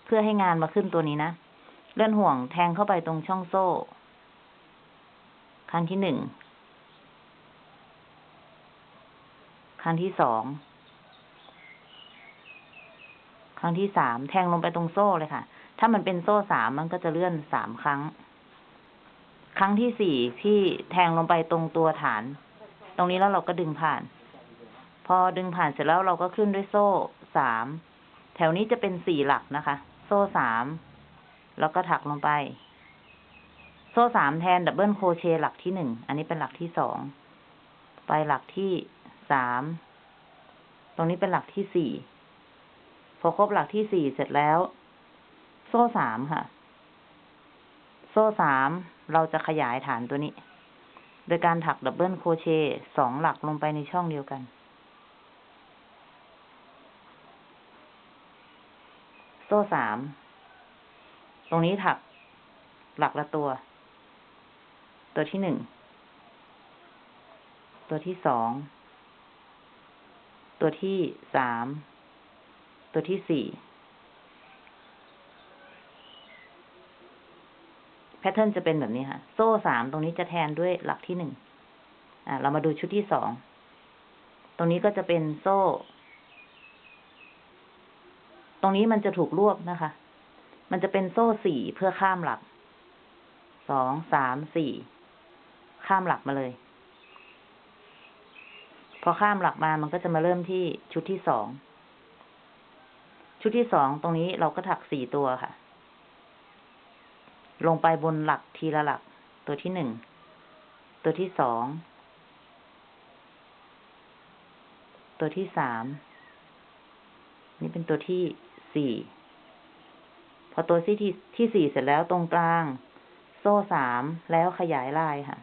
เพื่อให้งานมาขึ้นตัวนี้นะ เลื่อนห่วงแทงเข้าไปตรงช่องโซ่ ครั้งที่หนึ่ง ครั้งที่สอง ครั้งที่สาม แทงลงไปตรงโซ่เลยค่ะ ถ้ามันเป็นโซ่สามมันก็จะเลื่อนสามครั้ง ครั้งที่สี่พี่แทงลงไปตรงตัวฐาน ตรงนี้แล้วเราก็ดึงผ่าน พอดึงผ่านเสร็จแล้วเราก็ขึ้นด้วยโซ่สามแถวนี้จะเป็นสี่หลักนะคะ โซ่สามแล้วก็ถักลงไป โซ่สามแทนดับเบิลโคเชหลักที่หนึ่งอันนี้เป็นหลักที่สองไปหลักที่สามตรงนี้เป็นหลักที่สี่พอครบหลักที่สี่เสร็จแล้ว โซ่สามค่ะ โซ่สามเราจะขยายฐานตัวนี้ โดยการถัก double crochet สองหลักลงไปในช่องเดียวกัน โซ่สาม ตรงนี้ถักหลักละตัว ตัวที่หนึ่ง ตัวที่สอง ตัวที่สาม ตัวที่สี่ แพทเทิร์นจะเป็นแบบนี้ค่ะ โซ่สามตรงนี้จะแทนด้วยหลักที่หนึ่งอ่าเรามาดูชุดที่สอง ตรงนี้ก็จะเป็นโซ่ ตรงนี้มันจะถูกรวบนะคะ มันจะเป็นโซ่สี่เพื่อข้ามหลัก สอง สาม สี่ ข้ามหลักมาเลย พอข้ามหลักมามันก็จะมาเริ่มที่ชุดที่สอง ชุดที่สองตรงนี้เราก็ถักสี่ตัวค่ะ ลงไปบนหลักทีละหลัก ตัวที่หนึ่ง ตัวที่สอง ตัวที่สาม นี่เป็นตัวที่สี่ พอตัวที่ที่ที่สี่เสร็จแล้วตรงกลาง โซ่สามแล้วขยายลายค่ะ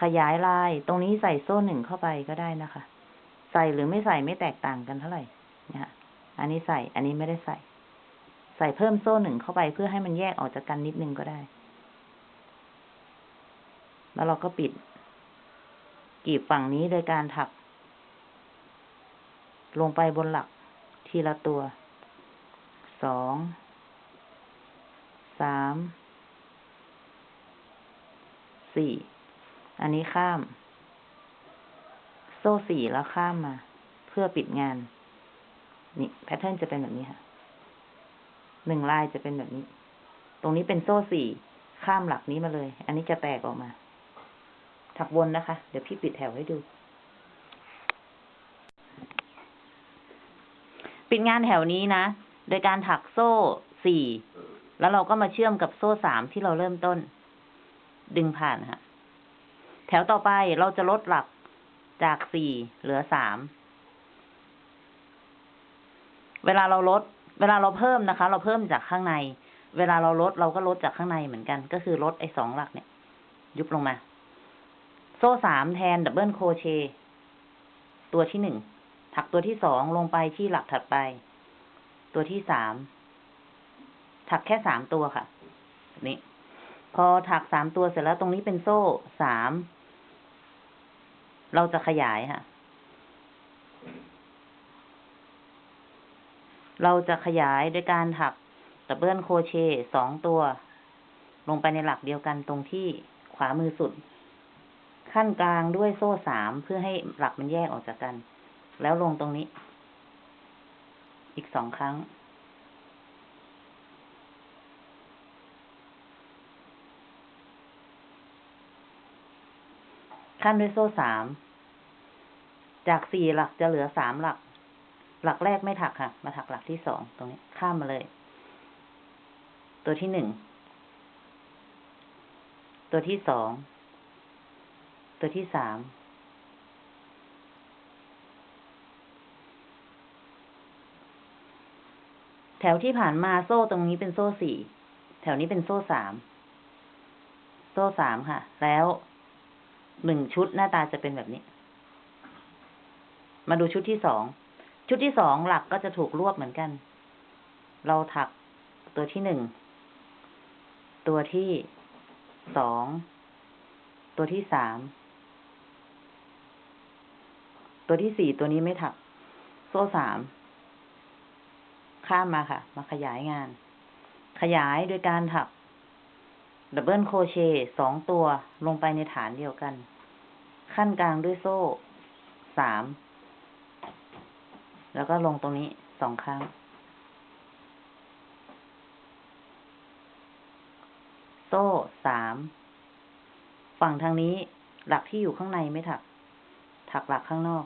ขยายลาย ตรงนี้ใส่โซ่หนึ่งเข้าไปก็ได้นะคะ ใส่หรือไม่ใส่ไม่แตกต่างกันเท่าไหร่นะะ อันนี้ใส่ อันนี้ไม่ได้ใส่ ใส่เพิ่มโซ่หนึ่งเข้าไปเพื่อให้มันแยกออกจากกันนิดนึงก็ได้ แล้วเราก็ปิดกีบฝั่งนี้โดยการถัก ลงไปบนหลักทีละตัว สอง สาม สี่ อันนี้ข้าม โซ่สี่แล้วข้ามมา เพื่อปิดงาน นี่แพทเทิร์นจะเป็นแบบนี้ค่ะหนึ่งลายจะเป็นแบบนี้ ตรงนี้เป็นโซ่สี่ข้ามหลักนี้มาเลย อันนี้จะแตกออกมา ถักวนนะคะ เดี๋ยวพี่ปิดแถวให้ดู ปิดงานแถวนี้นะ โดยการถักโซ่สี่แล้วเราก็มาเชื่อมกับโซ่สามที่เราเริ่มต้น ดึงผ่านค่ะ แถวต่อไปเราจะลดหลักจากสี่เหลือสาม เวลาเราลด เวลาเราเพิ่มนะคะ เราเพิ่มจากข้างใน เวลาเราลดเราก็ลดจากข้างในเหมือนกัน ก็คือลดไอ้สองหลักเนี่ย ยุบลงมา โซ่สามแทน double crochetตัวที่หนึ่งถักตัวที่สองลงไปที่หลักถัดไป ตัวที่สามถักแค่สามตัวค่ะนี้ พอถักสามตัวเสร็จแล้วตรงนี้เป็นโซ่สามเราจะขยายค่ะ เราจะขยายโดยการถัก double crochet สองตัว ลงไปในหลักเดียวกันตรงที่ขวามือสุด ขั้นกลางด้วยโซ่สามเพื่อให้หลักมันแยกออกจากกัน แล้วลงตรงนี้ อีกสองครั้ง ขั้นด้วยโซ่สาม จากสี่หลักจะเหลือสามหลัก หลักแรกไม่ถักค่ะ มาถักหลักที่สองตรงนี้ข้ามมาเลย ตัวที่หนึ่ง ตัวที่สอง ตัวที่สาม แถวที่ผ่านมาโซ่ตรงนี้เป็นโซ่สี่ แถวนี้เป็นโซ่สาม โซ่สามค่ะ แล้วหนึ่งชุดหน้าตาจะเป็นแบบนี้ มาดูชุดที่สอง ชุดที่สองหลักก็จะถูกรวบเหมือนกัน เราถักตัวที่หนึ่ง ตัวที่สอง ตัวที่สาม ตัวที่สี่ตัวนี้ไม่ถัก โซ่สาม ข้ามมาค่ะ มาขยายงาน ขยายโดยการถักดับเบิลโคเชต์สองตัวลงไปในฐานเดียวกัน ขั้นกลางด้วยโซ่สาม แล้วก็ลงตรงนี้สองครั้ง โซ่สาม ฝั่งทางนี้หลักที่อยู่ข้างในไม่ถัก ถักหลักข้างนอก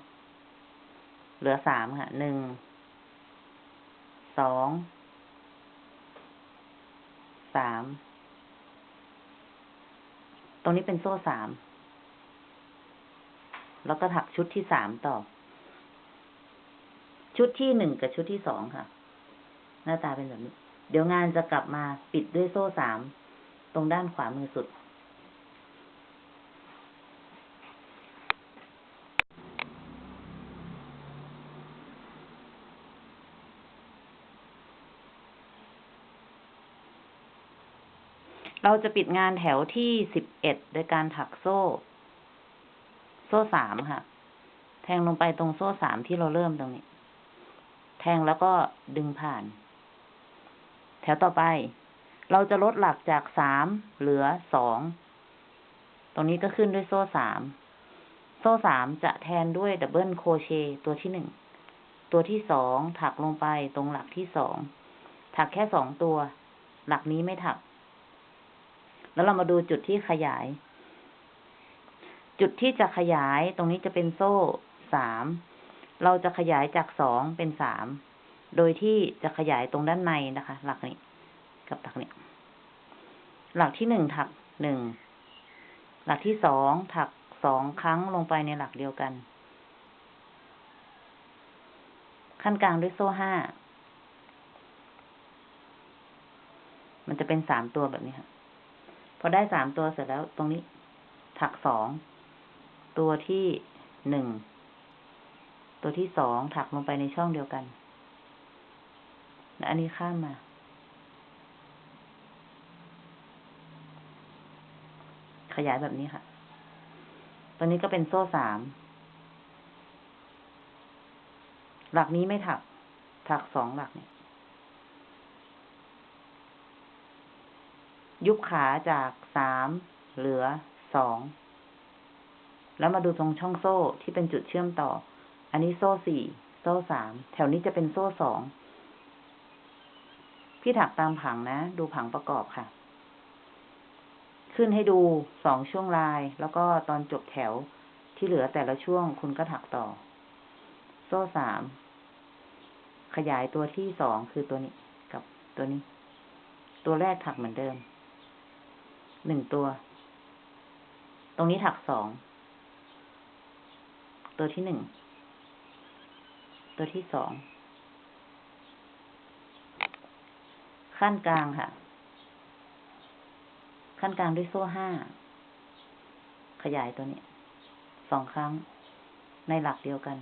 เหลือสามค่ะ หนึ่ง สอง สาม ตรงนี้เป็นโซ่สาม แล้วก็ถักชุดที่สามต่อ ชุดที่หนึ่งกับชุดที่สองค่ะ หน้าตาเป็นแบบนี้ เดี๋ยวงานจะกลับมาปิดด้วยโซ่สามตรงด้านขวามือสุด เราจะปิดงานแถวที่สิบเอ็ดโดยการถักโซ่ โซ่สามค่ะ แทงลงไปตรงโซ่สามที่เราเริ่มตรงนี้ แทงแล้วก็ดึงผ่าน แถวต่อไป เราจะลดหลักจากสามเหลือสอง ตรงนี้ก็ขึ้นด้วยโซ่สาม โซ่สามจะแทนด้วย double crochet ตัวที่หนึ่ง ตัวที่สองถักลงไปตรงหลักที่สอง ถักแค่สองตัว หลักนี้ไม่ถัก แล้วเรามาดูจุดที่ขยาย จุดที่จะขยายตรงนี้จะเป็นโซ่สาม เราจะขยายจากสองเป็นสาม โดยที่จะขยายตรงด้านในนะคะ หลักนี้ กับหลักนี้ หลักที่หนึ่งถักหนึ่ง หลักที่สองถักสองครั้งลงไปในหลักเดียวกัน ขั้นกลางด้วยโซ่ห้า มันจะเป็นสามตัวแบบนี้ค่ะ พอได้สามตัวเสร็จแล้วตรงนี้ ถักสอง ตัวที่หนึ่ง ตัวที่สองถักลงไปในช่องเดียวกันและอันนี้ข้ามมา ขยายแบบนี้ค่ะ ตัวนี้ก็เป็นโซ่สาม หลักนี้ไม่ถัก ถักสองหลักเนี่ย ยุบขาจากสามเหลือสอง แล้วมาดูตรงช่องโซ่ที่เป็นจุดเชื่อมต่อ อันนี้โซ่สี่โซ่สามแถวนี้จะเป็นโซ่สองพี่ถักตามผังนะ ดูผังประกอบค่ะ ขึ้นให้ดูสองช่วงลาย แล้วก็ตอนจบแถวที่เหลือแต่ละช่วงคุณก็ถักต่อ โซ่สามขยายตัวที่สองคือตัวนี้กับตัวนี้ ตัวแรกถักเหมือนเดิมหนึ่งตัว ตรงนี้ถักสอง ตัวที่หนึ่ง ตัวที่สอง ขั้นกลางค่ะ ขั้นกลางด้วยโซ่ห้า ขยายตัวนี้ สองครั้ง ในหลักเดียวกัน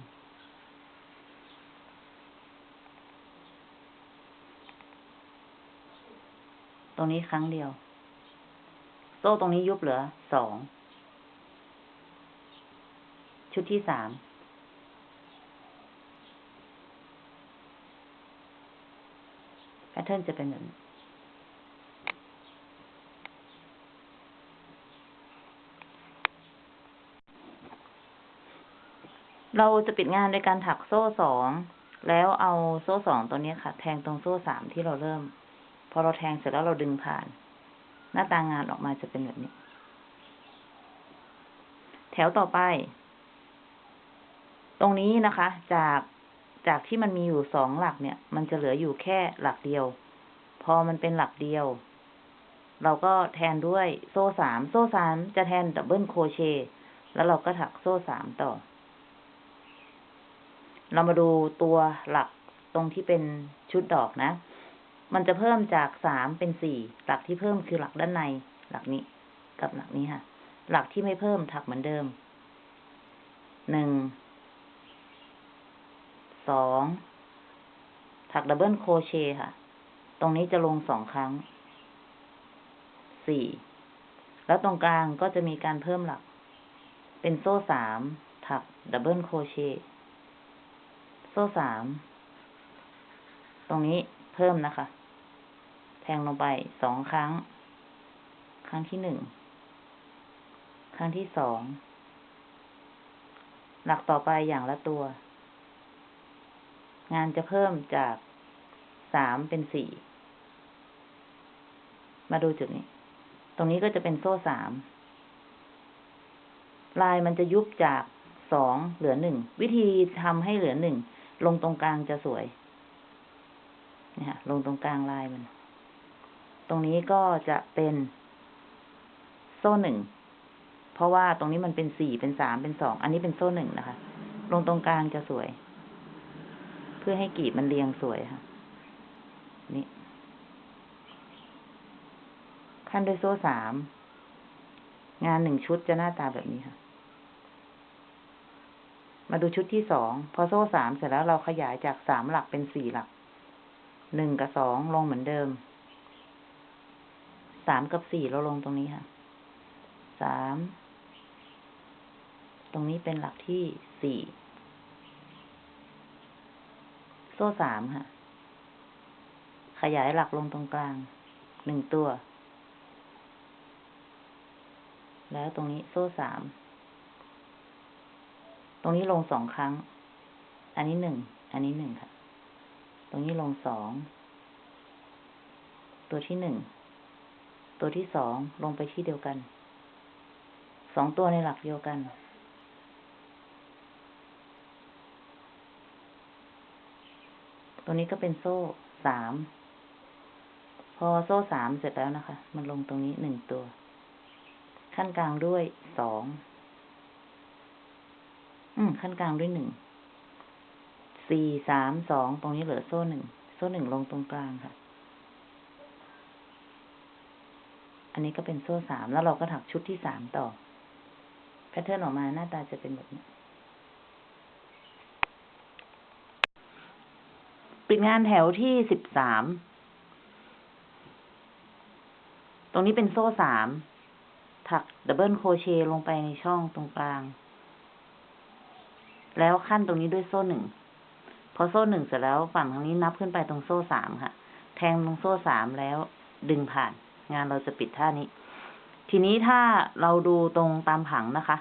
ตรงนี้ครั้งเดียว โซ่ตรงนี้ยุบเหลือสอง ชุดที่สาม แพทเทิร์นจะเป็นแบบนี้เราจะปิดงานโดยการถักโซ่สอง แล้วเอาโซ่สองตัวนี้ค่ะ แทงตรงโซ่สามที่เราเริ่ม พอเราแทงเสร็จแล้วเราดึงผ่าน หน้าตางานออกมาจะเป็นแบบนี้ แถวต่อไป ตรงนี้นะคะ จาก จากที่มันมีอยู่สองหลักเนี่ย มันจะเหลืออยู่แค่หลักเดียว พอมันเป็นหลักเดียว เราก็แทนด้วยโซ่สามโซ่สามจะแทน double crochet แล้วเราก็ถักโซ่สามต่อ เรามาดูตัวหลักตรงที่เป็นชุดดอกนะ มันจะเพิ่มจากสามเป็นสี่หลักที่เพิ่มคือหลักด้านใน หลักนี้กับหลักนี้ค่ะ หลักที่ไม่เพิ่มถักเหมือนเดิมหนึ่ง สองถัก double crochet ค่ะ ตรงนี้จะลงสองครั้ง สี่ แล้วตรงกลางก็จะมีการเพิ่มหลัก เป็นโซ่สาม ถัก double crochet โซ่สาม ตรงนี้เพิ่มนะคะ แทงลงไปสองครั้ง ครั้งที่หนึ่ง ครั้งที่สอง หลักต่อไปอย่างละตัว งานจะเพิ่มจากสามเป็นสี่ มาดูจุดนี้ ตรงนี้ก็จะเป็นโซ่สาม ลายมันจะยุบจากสองเหลือหนึ่ง วิธีทำให้เหลือหนึ่ง ลงตรงกลางจะสวยนี่ค่ะลงตรงกลางลายมัน ตรงนี้ก็จะเป็นโซ่หนึ่ง เพราะว่าตรงนี้มันเป็นสี่เป็นสามเป็นสอง อันนี้เป็นโซ่หนึ่งนะคะ ลงตรงกลางจะสวย เพื่อให้กลีบมันเรียงสวยค่ะ นี่ ขั้นด้วยโซ่สาม งานหนึ่งชุดจะหน้าตาแบบนี้ค่ะ มาดูชุดที่สอง พอโซ่สามเสร็จแล้วเราขยายจากสามหลักเป็นสี่หลัก หนึ่งกับสองลงเหมือนเดิม สามกับสี่เราลงตรงนี้ค่ะ สาม ตรงนี้เป็นหลักที่สี่ โซ่สามค่ะ ขยายหลักลงตรงกลาง หนึ่งตัว แล้วตรงนี้โซ่สาม ตรงนี้ลงสองครั้ง อันนี้หนึ่ง อันนี้หนึ่งค่ะ ตรงนี้ลงสอง ตัวที่หนึ่ง ตัวที่สองลงไปที่เดียวกัน สองตัวในหลักเดียวกัน ตัวนี้ก็เป็นโซ่สาม พอโซ่สามเสร็จแล้วนะคะ มันลงตรงนี้หนึ่งตัว ขั้นกลางด้วยสอง อืม ขั้นกลางด้วยหนึ่ง สี่สามสอง ตรงนี้เหลือโซ่หนึ่ง โซ่หนึ่งลงตรงกลางค่ะ อันนี้ก็เป็นโซ่สาม แล้วเราก็ถักชุดที่สามต่อ แพทเทิร์นออกมาหน้าตาจะเป็นแบบนี้ ปิดงานแถวที่สิบสาม ตรงนี้เป็นโซ่สาม ถัก double crochet ลงไปในช่องตรงกลาง แล้วคั่นตรงนี้ด้วยโซ่หนึ่ง พอโซ่หนึ่งเสร็จแล้วฝั่งทางนี้นับขึ้นไปตรงโซ่สามค่ะ แทงตรงโซ่สามแล้วดึงผ่าน งานเราจะปิดเท่านี้ ทีนี้ถ้าเราดูตรงตามผังนะคะ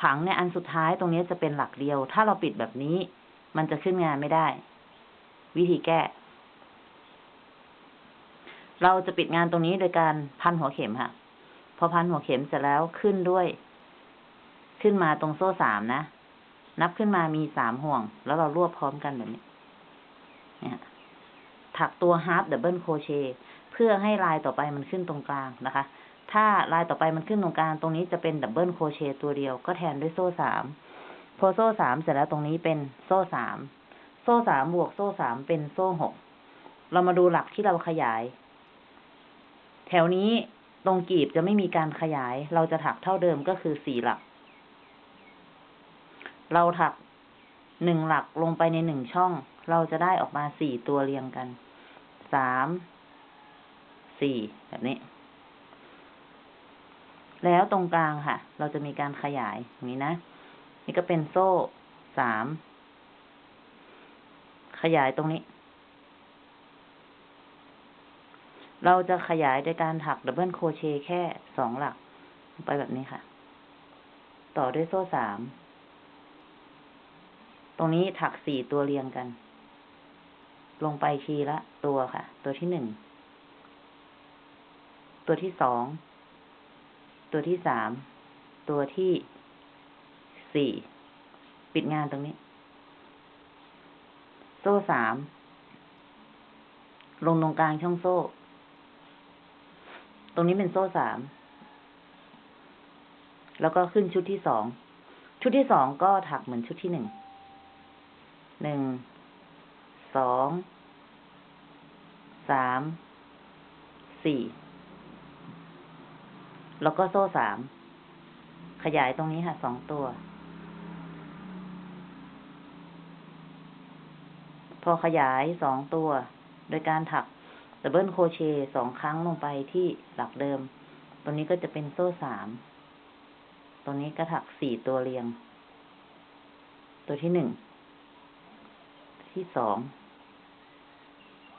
ผังเนี่ยอันสุดท้ายตรงนี้จะเป็นหลักเดียว ถ้าเราปิดแบบนี้ มันจะขึ้นงานไม่ได้ วิธีแก้ เราจะปิดงานตรงนี้โดยการพันหัวเข็มค่ะ พอพันหัวเข็มเสร็จแล้วขึ้นด้วย ขึ้นมาตรงโซ่สามนะ นับขึ้นมามีสามห่วง แล้วเรารวบพร้อมกันแบบนี้เนี่ยถักตัว half double crochet เพื่อให้ลายต่อไปมันขึ้นตรงกลางนะคะ ถ้าลายต่อไปมันขึ้นตรงกลาง ตรงนี้จะเป็น double crochet ตัวเดียว ก็แทนด้วยโซ่สาม พอโซ่สามเสร็จแล้วตรงนี้เป็นโซ่สาม ซ่สามบวกโซ่สามเป็นโซ่หก เรามาดูหลักที่เราขยาย แถวนี้ตรงกีบจะไม่มีการขยาย เราจะถักเท่าเดิมก็คือสี่หลัก เราถักหนึ่งหลักลงไปในหนึ่งช่อง เราจะได้ออกมาสี่ตัวเรียงกัน สาม สี่ แบบนี้ แล้วตรงกลางค่ะ เราจะมีการขยายอย่างนี้นะ นี่ก็เป็นโซ่สาม ขยายตรงนี้ เราจะขยายโดยการถักดับเบิลโคเชแค่สองหลัก ไปแบบนี้ค่ะ ต่อด้วยโซ่สาม ตรงนี้ถักสี่ตัวเรียงกัน ลงไปทีละตัวค่ะ ตัวที่หนึ่ง ตัวที่สอง ตัวที่สาม ตัวที่สี่ ปิดงานตรงนี้ โซ่สาม ลงตรงกลางช่องโซ่ ตรงนี้เป็นโซ่สาม แล้วก็ขึ้นชุดที่สอง ชุดที่สองก็ถักเหมือนชุดที่หนึ่ง หนึ่ง สอง สาม สี่ แล้วก็โซ่สาม ขยายตรงนี้ค่ะสองตัว พอขยายสองตัว โดยการถัก double crochet สองครั้งลงไปที่หลักเดิมตรงนี้ก็จะเป็นโซ่สามตรงนี้ก็ถักสี่ตัวเรียง ตัวที่หนึ่ง ที่สอง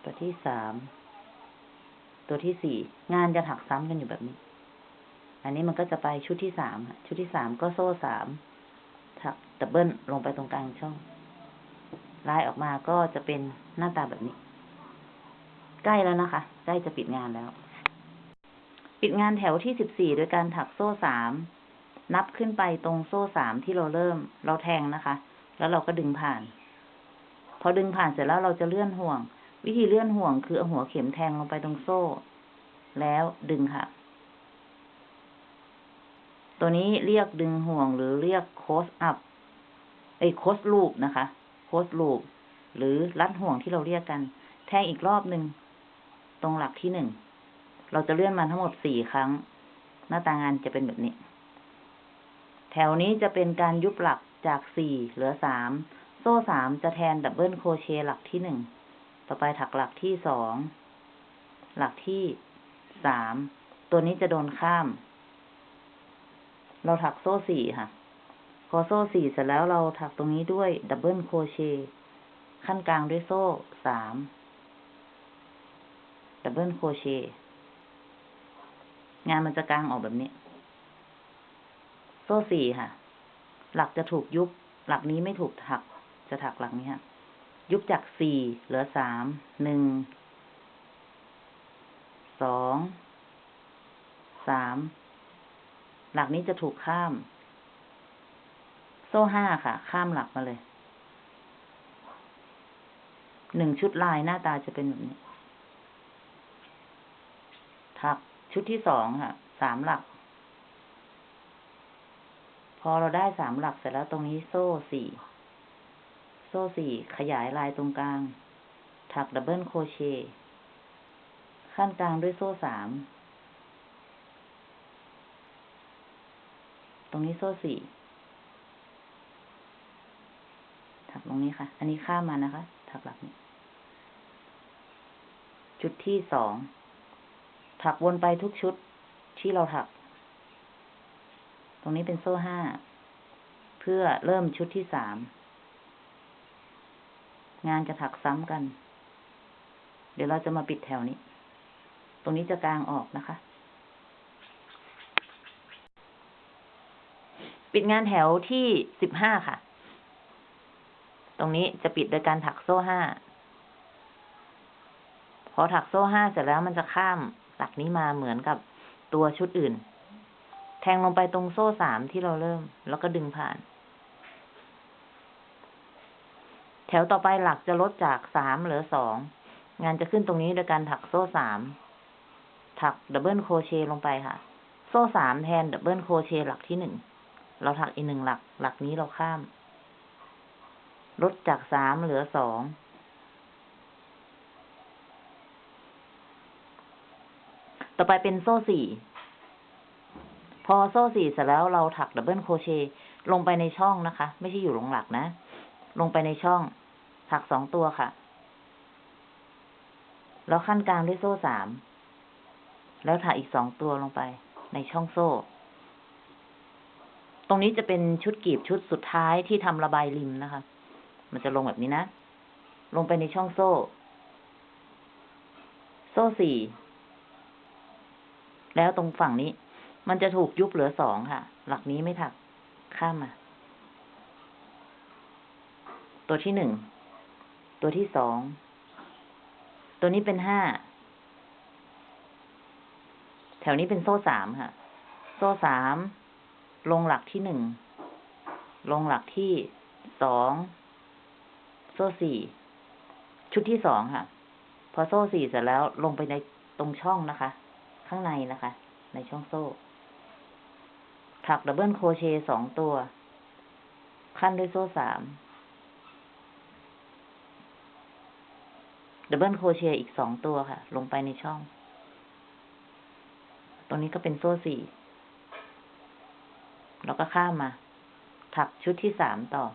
ตัวที่สาม ตัวที่สี่ งานจะถักซ้ำกันอยู่แบบนี้ อันนี้มันก็จะไปชุดที่สาม ชุดที่สามก็โซ่สาม ถักดับเบิลลงไปตรงกลางช่อง ลายออกมาก็จะเป็นหน้าตาแบบนี้ ใกล้แล้วนะคะ ใกล้จะปิดงานแล้ว ปิดงานแถวที่สิบสี่โดยการถักโซ่สามนับขึ้นไปตรงโซ่สามที่เราเริ่ม เราแทงนะคะ แล้วเราก็ดึงผ่าน พอดึงผ่านเสร็จแล้วเราจะเลื่อนห่วง วิธีเลื่อนห่วงคือเอาหัวเข็มแทงลงไปตรงโซ่ แล้วดึงค่ะ ตัวนี้เรียกดึงห่วงหรือเรียกโคสอัพไอ้โคสลูปนะคะ โคสลูปหรือรัดห่วงที่เราเรียกกัน แทงอีกรอบหนึ่งตรงหลักที่หนึ่ง เราจะเลื่อนมันทั้งหมดสี่ครั้ง หน้าตางานจะเป็นแบบนี้ แถวนี้จะเป็นการยุบหลักจากสี่เหลือสามโซ่สามจะแทน double crochet หลักที่หนึ่ง ต่อไปถักหลักที่สอง หลักที่สาม ตัวนี้จะโดนข้าม เราถักโซ่สี่ค่ะ พอโซ่สี่เสร็จแล้วเราถักตรงนี้ด้วย double crochet คั่นกลางด้วยโซ่สามdouble crochet งานมันจะกางออกแบบนี้ โซ่สี่ค่ะ หลักจะถูกยุบ หลักนี้ไม่ถูกถัก จะถักหลักนี้ค่ะยุบจากสี่เหลือสามหนึ่งสองสามหลักนี้จะถูกข้าม โซ่ห้าค่ะ ข้ามหลักมาเลย หนึ่งชุดลายหน้าตาจะเป็นแบบนี้ ถักชุดที่สองค่ะ สามหลัก พอเราได้สามหลักเสร็จแล้วตรงนี้โซ่สี่ โซ่สี่ขยายลายตรงกลาง ถัก double crochet คั่นกลางด้วยโซ่สาม ตรงนี้โซ่สี่ ถัก ตรงนี้ค่ะ อันนี้ข้ามมานะคะ ถักหลักนี้ชุดที่สอง ถักวนไปทุกชุดที่เราถัก ตรงนี้เป็นโซ่ห้า เพื่อเริ่มชุดที่สาม งานจะถักซ้ำกัน เดี๋ยวเราจะมาปิดแถวนี้ ตรงนี้จะกลางออกนะคะปิดงานแถวที่สิบห้าค่ะ ตรงนี้จะปิดโดยการถักโซ่ห้า พอถักโซ่ห้าเสร็จแล้วมันจะข้ามหลักนี้มาเหมือนกับตัวชุดอื่น แทงลงไปตรงโซ่สามที่เราเริ่ม แล้วก็ดึงผ่าน แถวต่อไปหลักจะลดจากสามเหลือสอง งานจะขึ้นตรงนี้โดยการถักโซ่สาม ถัก double crochet ลงไปค่ะ โซ่สามแทน double crochet หลักที่หนึ่ง เราถักอีกหนึ่งหลัก หลักนี้เราข้าม ลดจากสามเหลือสองต่อไปเป็นโซ่สี่พอโซ่สี่เสร็จแล้วเราถัก double crochet ลงไปในช่องนะคะ ไม่ใช่อยู่ลงหลักนะ ลงไปในช่อง ถักสองตัวค่ะ แล้วขั้นกลางด้วยโซ่สามแล้วถักอีกสองตัวลงไปในช่องโซ่ ตรงนี้จะเป็นชุดกีบชุดสุดท้ายที่ทำระบายริมนะคะ มันจะลงแบบนี้นะ ลงไปในช่องโซ่ โซ่สี่ แล้วตรงฝั่งนี้ มันจะถูกยุบเหลือสองค่ะ หลักนี้ไม่ถัก ข้ามมา ตัวที่หนึ่ง ตัวที่สอง ตัวนี้เป็นห้า แถวนี้เป็นโซ่สามค่ะ โซ่สาม ลงหลักที่หนึ่ง ลงหลักที่สอง ซ่สี่ชุดที่สองค่ะ พอโซ่สี่เสร็จแล้วลงไปในตรงช่องนะคะ ข้างในนะคะ ในช่องโซ่ ถัก double crochet สองตัว คั่นด้วยโซ่สาม double crochet อีกสองตัวค่ะ ลงไปในช่อง ตรงนี้ก็เป็นโซ่สี่แล้วก็ข้ามมา ถักชุดที่สามต่อ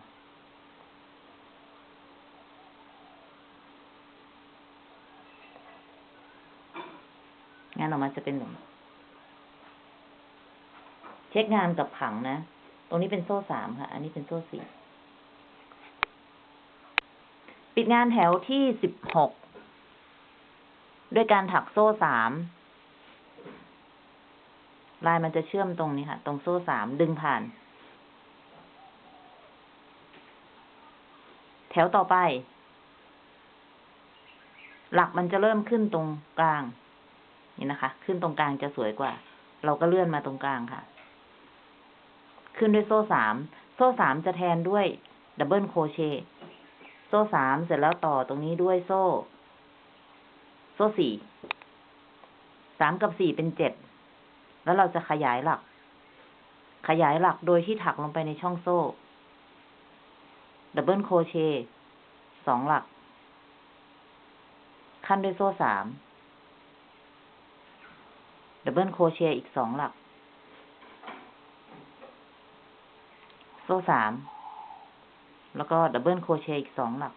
งานออกมาจะเป็นแบบนี้เช็คงานกับผังนะ ตรงนี้เป็นโซ่สามค่ะ อันนี้เป็นโซ่สี่ ปิดงานแถวที่สิบหก ด้วยการถักโซ่สามลายมันจะเชื่อมตรงนี้ค่ะ ตรงโซ่สามดึงผ่าน แถวต่อไป หลักมันจะเริ่มขึ้นตรงกลาง นี่นะคะ ขึ้นตรงกลางจะสวยกว่า เราก็เลื่อนมาตรงกลางค่ะ ขึ้นด้วยโซ่สาม โซ่สามจะแทนด้วย double crochet โซ่สามเสร็จแล้วต่อตรงนี้ด้วยโซ่ โซ่สี่ สามกับสี่เป็นเจ็ด แล้วเราจะขยายหลัก ขยายหลักโดยที่ถักลงไปในช่องโซ่ double crochet สองหลัก คั่นด้วยโซ่สาม double crochet อีกสองหลัก โซ่สาม แล้วก็ double crochet อีกสองหลัก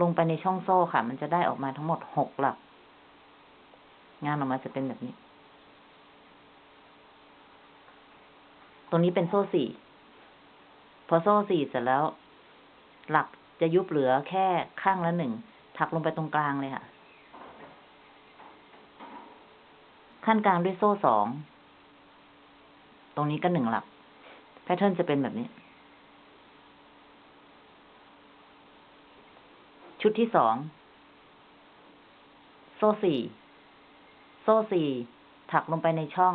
ลงไปในช่องโซ่ค่ะ มันจะได้ออกมาทั้งหมดหกหลัก งานออกมาจะเป็นแบบนี้ ตรงนี้เป็นโซ่สี่ พอโซ่สี่เสร็จแล้ว หลักจะยุบเหลือแค่ข้างละหนึ่ง ถักลงไปตรงกลางเลยค่ะ ขั้นกลางด้วยโซ่สอง ตรงนี้ก็หนึ่งหลัก แพทเทิร์นจะเป็นแบบนี้ ชุดที่สอง โซ่สี่ โซ่สี่ ถักลงไปในช่อง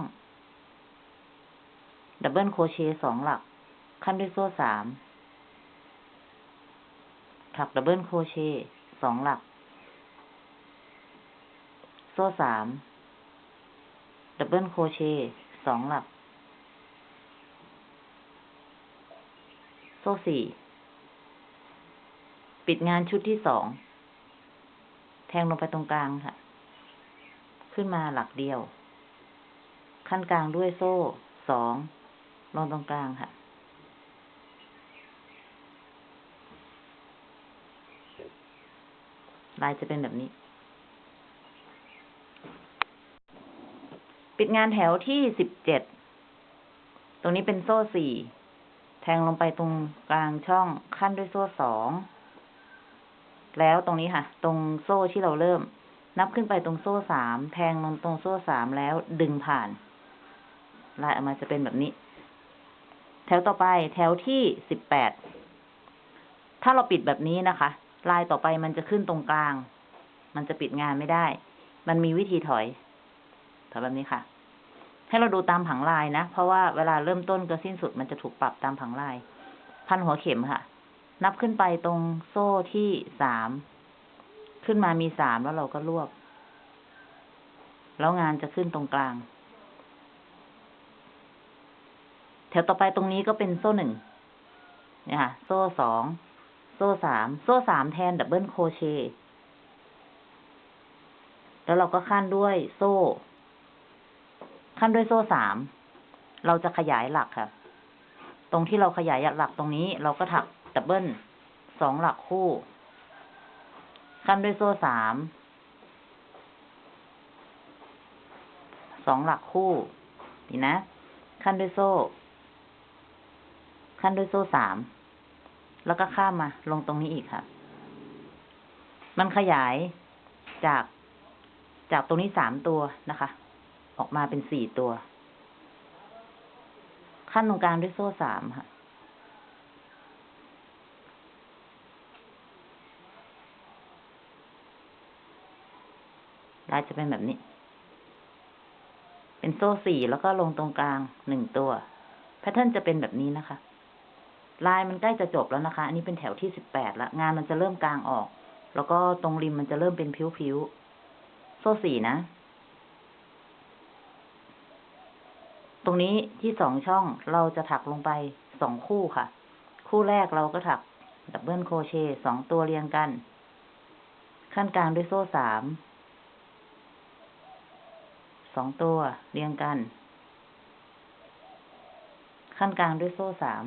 double crochet สองหลัก คั่นด้วยโซ่สาม ถัก double crochet สองหลัก โซ่สาม double crochet สองหลัก โซ่สี่ ปิดงานชุดที่สอง แทงลงไปตรงกลางค่ะ ขึ้นมาหลักเดียว ขั้นกลางด้วยโซ่สองลงตรงกลางค่ะ ลายจะเป็นแบบนี้ ปิดงานแถวที่สิบเจ็ด ตรงนี้เป็นโซ่สี่ แทงลงไปตรงกลางช่องขั้นด้วยโซ่สอง แล้วตรงนี้ค่ะ ตรงโซ่ที่เราเริ่ม นับขึ้นไปตรงโซ่สาม แทงลงตรงโซ่สามแล้วดึงผ่าน ลายออกมาจะเป็นแบบนี้ แถวต่อไปแถวที่สิบแปด ถ้าเราปิดแบบนี้นะคะ ลายต่อไปมันจะขึ้นตรงกลาง มันจะปิดงานไม่ได้ มันมีวิธีถอย ถอยแบบนี้ค่ะ ให้เราดูตามผังลายนะ เพราะว่าเวลาเริ่มต้นกับสิ้นสุดมันจะถูกปรับตามผังลาย พันหัวเข็มค่ะ นับขึ้นไปตรงโซ่ที่สาม ขึ้นมามีสามแล้วเราก็รวบ แล้วงานจะขึ้นตรงกลาง แถวต่อไปตรงนี้ก็เป็นโซ่หนึ่งเนี่ยค่ะ โซ่สอง โซ่สาม โซ่สามแทน double crochet แล้วเราก็คั่นด้วยโซ่ คั่นด้วยโซ่สาม เราจะขยายหลักค่ะ ตรงที่เราขยายหลักตรงนี้ เราก็ถักดับเบิลสองหลักคู่ ขั้นด้วยโซ่สาม สองหลักคู่ นี่นะ ขั้นด้วยโซ่ ขั้นด้วยโซ่สาม แล้วก็ข้ามมา ลงตรงนี้อีกค่ะ มันขยายจากจากตรงนี้สามตัวนะคะ ออกมาเป็นสี่ตัว ขั้นตรงกลางด้วยโซ่สามค่ะ ลายจะเป็นแบบนี้ เป็นโซ่สี่แล้วก็ลงตรงกลางหนึ่งตัว แพทเทิร์นจะเป็นแบบนี้นะคะ ลายมันใกล้จะจบแล้วนะคะ อันนี้เป็นแถวที่สิบแปดละ งานมันจะเริ่มกลางออก แล้วก็ตรงริมมันจะเริ่มเป็นผิวๆ โซ่สี่นะ ตรงนี้ที่สองช่องเราจะถักลงไปสองคู่ค่ะ คู่แรกเราก็ถักดับเบิลโครเชต์สองตัวเรียงกัน ขั้นกลางด้วยโซ่สามสองตัวเรียงกัน ขั้นกลางด้วยโซ่สาม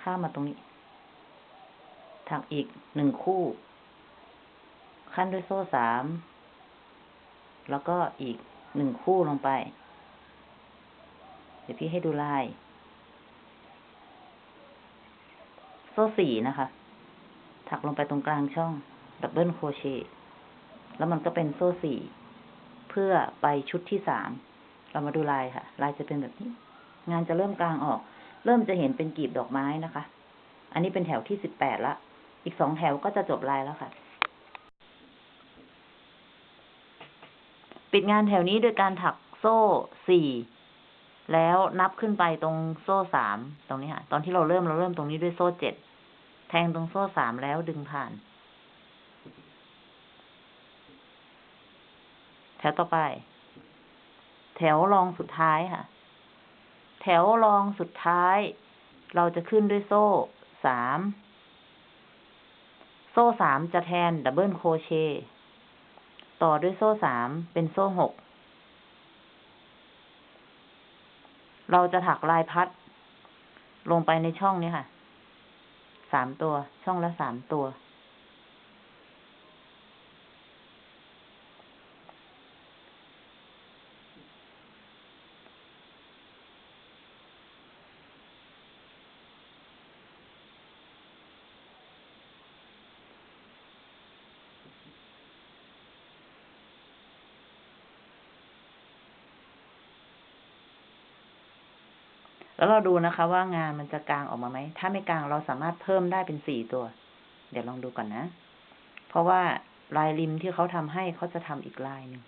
ข้ามมาตรงนี้ ถักอีกหนึ่งคู่ คั่นด้วยโซ่สาม แล้วก็อีกหนึ่งคู่ลงไป เดี๋ยวพี่ให้ดูลาย โซ่สี่นะคะ ถักลงไปตรงกลางช่อง double crochet แล้วมันก็เป็นโซ่สี่เพื่อไปชุดที่สาม เรามาดูลายค่ะ ลายจะเป็นแบบนี้ งานจะเริ่มกลางออก เริ่มจะเห็นเป็นกีบดอกไม้นะคะ อันนี้เป็นแถวที่สิบแปดละ อีกสองแถวก็จะจบลายแล้วค่ะ ปิดงานแถวนี้โดยการถักโซ่สี่ แล้วนับขึ้นไปตรงโซ่สามตรงนี้ค่ะ ตอนที่เราเริ่มเราเริ่มตรงนี้ด้วยโซ่เจ็ดแทงตรงโซ่สามแล้วดึงผ่าน แถวต่อไป แถวรองสุดท้ายค่ะ แถวรองสุดท้าย เราจะขึ้นด้วยโซ่สามโซ่สามจะแทน double crochet ต่อด้วยโซ่สามเป็นโซ่หก เราจะถักลายพัด ลงไปในช่องนี้ค่ะ สามตัว ช่องละสามตัว แล้วเราดูนะคะว่างานมันจะกลางออกมาไหม ถ้าไม่กลางเราสามารถเพิ่มได้เป็นสี่ตัว เดี๋ยวลองดูก่อนนะ เพราะว่าลายริมที่เขาทำให้เขาจะทำอีกลายหนึ่ง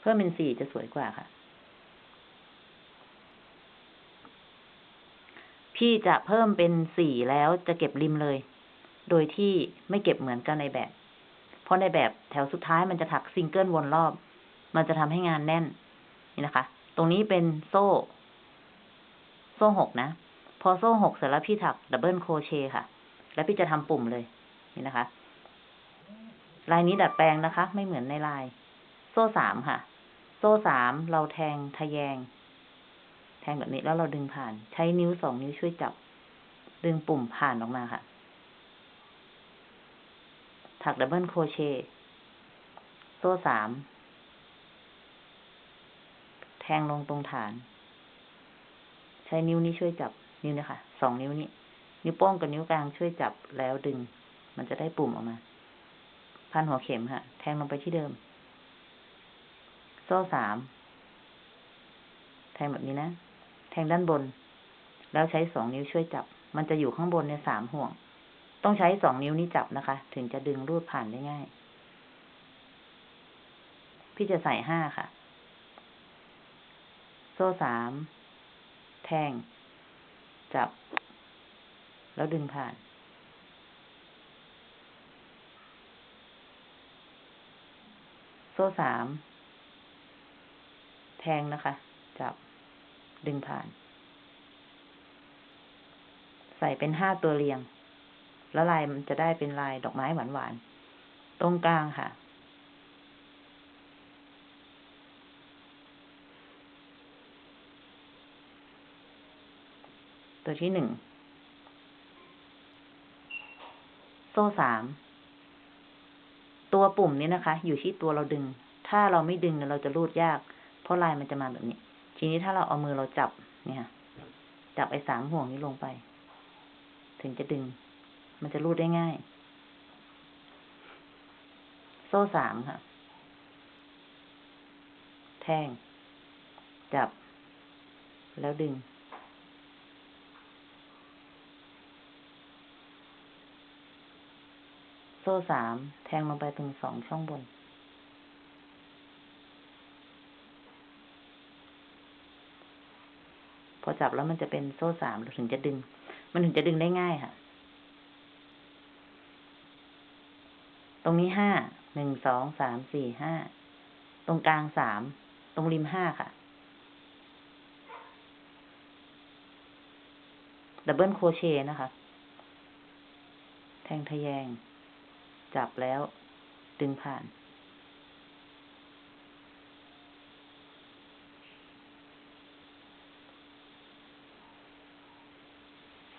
เพิ่มเป็นสี่จะสวยกว่าค่ะ พี่จะเพิ่มเป็นสี่แล้วจะเก็บริมเลย โดยที่ไม่เก็บเหมือนกันในแบบ เพราะในแบบแถวสุดท้ายมันจะถักซิงเกิลวนรอบ มันจะทำให้งานแน่น นี่นะคะ ตรงนี้เป็นโซ่ โซ่หกนะ พอโซ่หกเสร็จแล้วพี่ถัก double crochet ค่ะ แล้วพี่จะทำปุ่มเลย นี่นะคะ ลายนี้ดัดแปลงนะคะ ไม่เหมือนในลาย โซ่สามค่ะ โซ่สามเราแทงทะแยง แทงแบบนี้แล้วเราดึงผ่าน ใช้นิ้วสองนิ้วช่วยจับ ดึงปุ่มผ่านออกมาค่ะ ถัก double crochet โซ่สาม แทงลงตรงฐาน ใช้นิ้วนี้ช่วยจับนิ้วนี้ค่ะสองนิ้วนี้ นิ้วโป้งกับนิ้วกลางช่วยจับแล้วดึง มันจะได้ปุ่มออกมา พันหัวเข็มค่ะแทงลงไปที่เดิม โซ่สามแทงแบบนี้นะ แทงด้านบน แล้วใช้สองนิ้วช่วยจับ มันจะอยู่ข้างบนในสามห่วง ต้องใช้สองนิ้วนี้จับนะคะ ถึงจะดึงรูดผ่านได้ง่าย พี่จะใส่ห้าค่ะ ซ่สามแทง จับ แล้วดึงผ่านโซ่สามแทงนะคะ จับ ดึงผ่าน ใส่เป็นห้าตัวเรียง แล้วลายมันจะได้เป็นลายดอกไม้หวานๆ ตรงกลางค่ะ ตัวที่หนึ่ง โซ่สาม ตัวปุ่มนี้นะคะ อยู่ที่ตัวเราดึง ถ้าเราไม่ดึงเนี่ยเราจะรูดยาก เพราะลายมันจะมาแบบนี้ ทีนี้ถ้าเราเอามือเราจับ เนี่ยจับไอ้สามห่วงนี้ลงไป ถึงจะดึง มันจะรูดได้ง่าย โซ่สามค่ะ แทงจับ แล้วดึง ซ่สามแทงลงไปตรงสองช่องบน พอจับแล้วมันจะเป็นโซ่สามเราถึงจะดึง มันถึงจะดึงได้ง่ายค่ะ ตรงนี้ห้าหนึ่งสองสามสี่ห้าตรงกลางสามตรงริมห้าค่ะดับเบิลโคเชนะคะ แทงทะแยง จับแล้ว ดึงผ่าน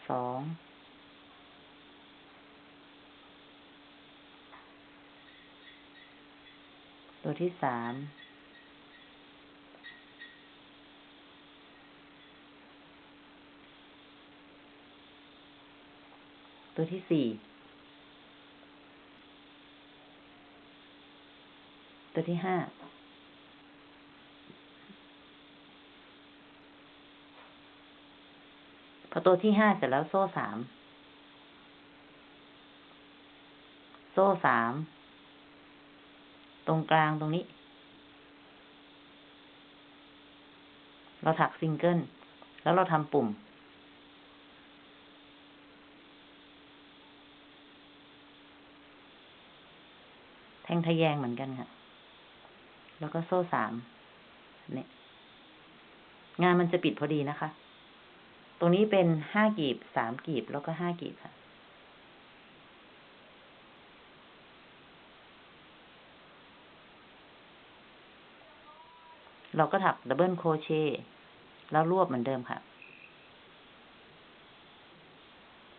สอง ตัวที่สามตัวที่สี่ ตัวที่ห้าพอตัวที่ห้าเสร็จแล้วโซ่สาม โซ่สาม ตรงกลางตรงนี้ เราถักซิงเกิล แล้วเราทำปุ่ม แทงทะแยงเหมือนกันค่ะ แล้วก็โซ่สามเนี่ย งานมันจะปิดพอดีนะคะ ตรงนี้เป็นห้ากีบสามกีบแล้วก็ห้ากีบค่ะเราก็ถัก double crochet แล้วรวบเหมือนเดิมค่ะ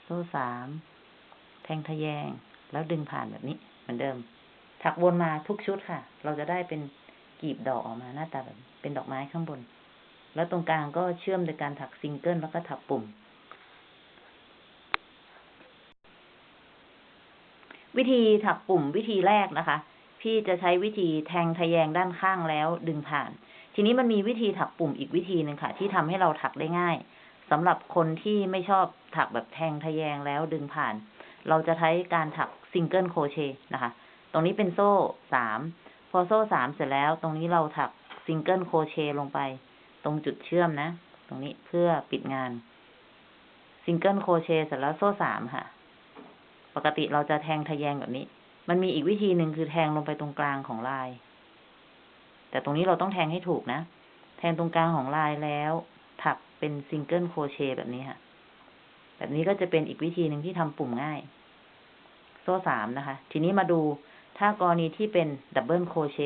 โซ่สาม แทงทะแยง แล้วดึงผ่านแบบนี้เหมือนเดิม ถักวนมาทุกชุดค่ะ เราจะได้เป็น กลีบดอกออกมาหน้าตาแบบเป็นดอกไม้ข้างบน แล้วตรงกลางก็เชื่อมโดยการถักซิงเกิลแล้วก็ถักปุ่ม วิธีถักปุ่มวิธีแรกนะคะ พี่จะใช้วิธีแทงทะแยงด้านข้างแล้วดึงผ่าน ทีนี้มันมีวิธีถักปุ่มอีกวิธีหนึ่งค่ะ ที่ทำให้เราถักได้ง่ายสำหรับคนที่ไม่ชอบถักแบบแทงทะแยงแล้วดึงผ่าน เราจะใช้การถัก single crochet นะคะ ตรงนี้เป็นโซ่สาม พอโซ่สามเสร็จแล้ว ตรงนี้เราถัก single crochet ลงไป ตรงจุดเชื่อมนะ ตรงนี้เพื่อปิดงาน single crochet เสร็จแล้วโซ่สามค่ะ ปกติเราจะแทงทะแยงแบบนี้ มันมีอีกวิธีหนึ่งคือแทงลงไปตรงกลางของลาย แต่ตรงนี้เราต้องแทงให้ถูกนะ แทงตรงกลางของลายแล้ว ถักเป็น single crochet แบบนี้ค่ะ แบบนี้ก็จะเป็นอีกวิธีหนึ่งที่ทำปุ่มง่าย โซ่สามนะคะ ทีนี้มาดู ถ้ากรณีที่เป็น double crochet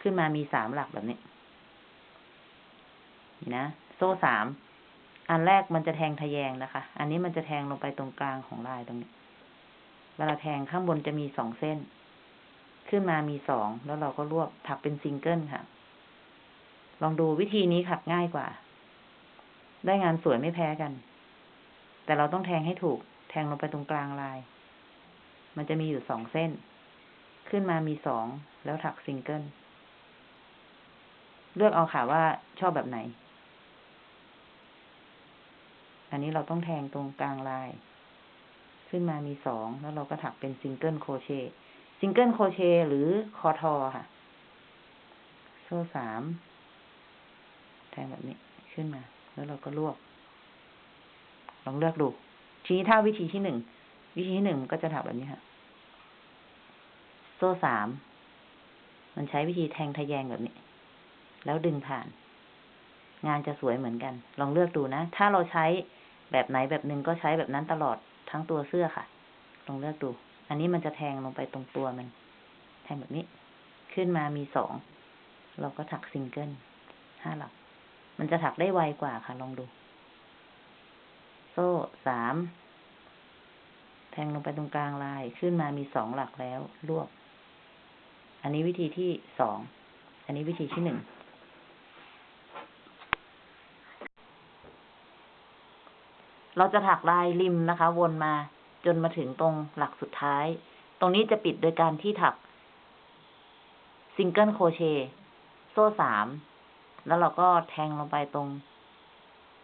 ขึ้นมามีสามหลักแบบนี้นี่นะ โซ่สาม อันแรกมันจะแทงทะแยงนะคะ อันนี้มันจะแทงลงไปตรงกลางของลายตรงนี้ เวลาแทงข้างบนจะมีสองเส้น ขึ้นมามีสอง แล้วเราก็รวบถักเป็นซิงเกิลค่ะ ลองดูวิธีนี้ถักง่ายกว่า ได้งานสวยไม่แพ้กัน แต่เราต้องแทงให้ถูก แทงลงไปตรงกลางลาย มันจะมีอยู่สองเส้น ขึ้นมามีสองแล้วถักซิงเกิล เลือกเอาค่ะว่าชอบแบบไหน อันนี้เราต้องแทงตรงกลางลาย ขึ้นมามีสองแล้วเราก็ถักเป็น single crochet single crochet หรือคอทอค่ะ โซ่สามแทงแบบนี้ขึ้นมา แล้วเราก็รวบลองเลือกดูทีนี้ถ้าวิธีที่หนึ่ง วิธีที่หนึ่งก็จะถักแบบนี้ค่ะ โซ่สาม มันใช้วิธีแทงทะแยงแบบนี้ แล้วดึงผ่าน งานจะสวยเหมือนกัน ลองเลือกดูนะ ถ้าเราใช้แบบไหนแบบหนึ่งก็ใช้แบบนั้นตลอดทั้งตัวเสื้อค่ะ ลองเลือกดู อันนี้มันจะแทงลงไปตรงตัวมัน แทงแบบนี้ ขึ้นมามีสอง เราก็ถักซิงเกิลห้าหลัก มันจะถักได้ไวกว่าค่ะ ลองดู โซ่สาม แทงลงไปตรงกลางลายขึ้นมามีสองหลักแล้วรวบ อันนี้วิธีที่สอง อันนี้วิธีที่หนึ่ง เราจะถักลายริมนะคะ วนมาจนมาถึงตรงหลักสุดท้าย ตรงนี้จะปิดโดยการที่ถักซิงเกิลโครเชต์โซ่สาม แล้วเราก็แทงลงไปตรง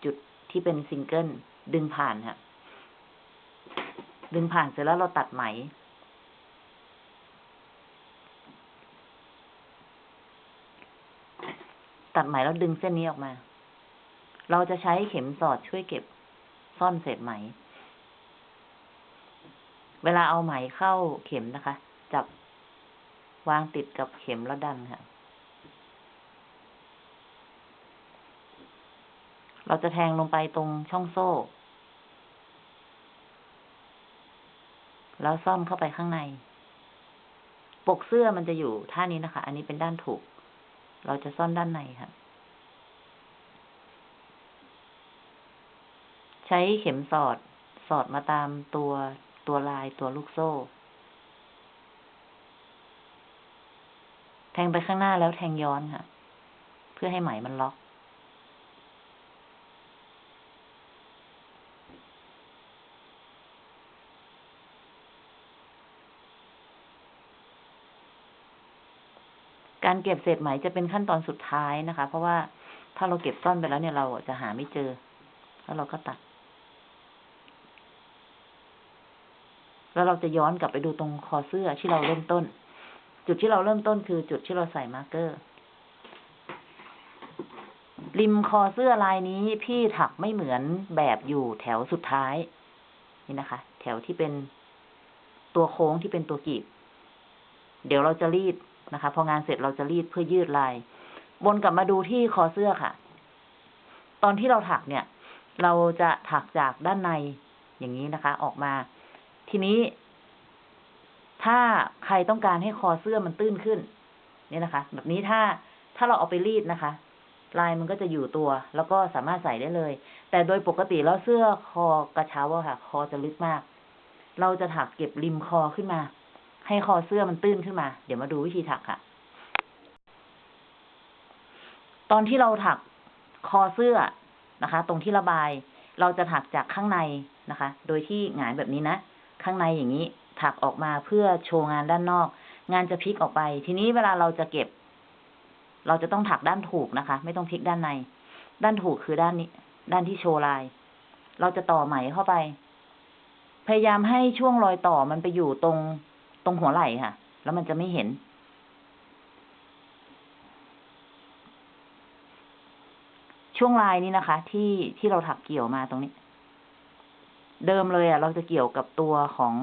จุดที่เป็นซิงเกิลดึงผ่านค่ะ ดึงผ่านเสร็จแล้วเราตัดไหม ตัดไหมแล้วดึงเส้นนี้ออกมา เราจะใช้เข็มสอดช่วยเก็บซ่อนเศษไหม เวลาเอาไหมเข้าเข็มนะคะ จับวางติดกับเข็มแล้วดันค่ะ เราจะแทงลงไปตรงช่องโซ่ แล้วซ่อนเข้าไปข้างใน ปกเสื้อมันจะอยู่ท่านี้นะคะ อันนี้เป็นด้านถูก เราจะซ่อนด้านในค่ะ ใช้เข็มสอด สอดมาตามตัวตัวลายตัวลูกโซ่ แทงไปข้างหน้าแล้วแทงย้อนค่ะ เพื่อให้ไหมมันล็อก การเก็บเศษไหมจะเป็นขั้นตอนสุดท้ายนะคะ เพราะว่าถ้าเราเก็บซ่อนไปแล้วเนี่ยเราจะหาไม่เจอ แล้วเราก็ตัด แล้วเราจะย้อนกลับไปดูตรงคอเสื้อที่เราเริ่มต้น จุดที่เราเริ่มต้นคือจุดที่เราใส่ marker ริมคอเสื้อลายนี้พี่ถักไม่เหมือนแบบอยู่แถวสุดท้าย นี่นะคะ แถวที่เป็นตัวโค้งที่เป็นตัวกลีบ เดี๋ยวเราจะรีด นะคะ พองานเสร็จเราจะรีดเพื่อยืดลาย วนกลับมาดูที่คอเสื้อค่ะ ตอนที่เราถักเนี่ย เราจะถักจากด้านในอย่างนี้นะคะ ออกมา ทีนี้ ถ้าใครต้องการให้คอเสื้อมันตื้นขึ้น เนี่ยนะคะ แบบนี้ถ้าถ้าเราเอาไปรีดนะคะ ลายมันก็จะอยู่ตัว แล้วก็สามารถใส่ได้เลย แต่โดยปกติแล้วเสื้อคอกระเช้าอะค่ะ คอจะลึกมาก เราจะถักเก็บริมคอขึ้นมา ให้คอเสื้อมันตื้นขึ้นมา เดี๋ยวมาดูวิธีถักค่ะ ตอนที่เราถักคอเสื้อนะคะ ตรงที่ระบาย เราจะถักจากข้างในนะคะ โดยที่หงายแบบนี้นะ ข้างในอย่างนี้ ถักออกมาเพื่อโชว์งานด้านนอก งานจะพลิกออกไป ทีนี้เวลาเราจะเก็บ เราจะต้องถักด้านถูกนะคะ ไม่ต้องพลิกด้านใน ด้านถูกคือด้านนี้ ด้านที่โชว์ลาย เราจะต่อไหมเข้าไป พยายามให้ช่วงรอยต่อมันไปอยู่ตรง ตรงหัวไหล่ค่ะ แล้วมันจะไม่เห็น ช่วงลายนี้นะคะ ที่ที่เราถักเกี่ยวมาตรงนี้ เดิมเลยอะ เราจะเกี่ยวกับตัวของ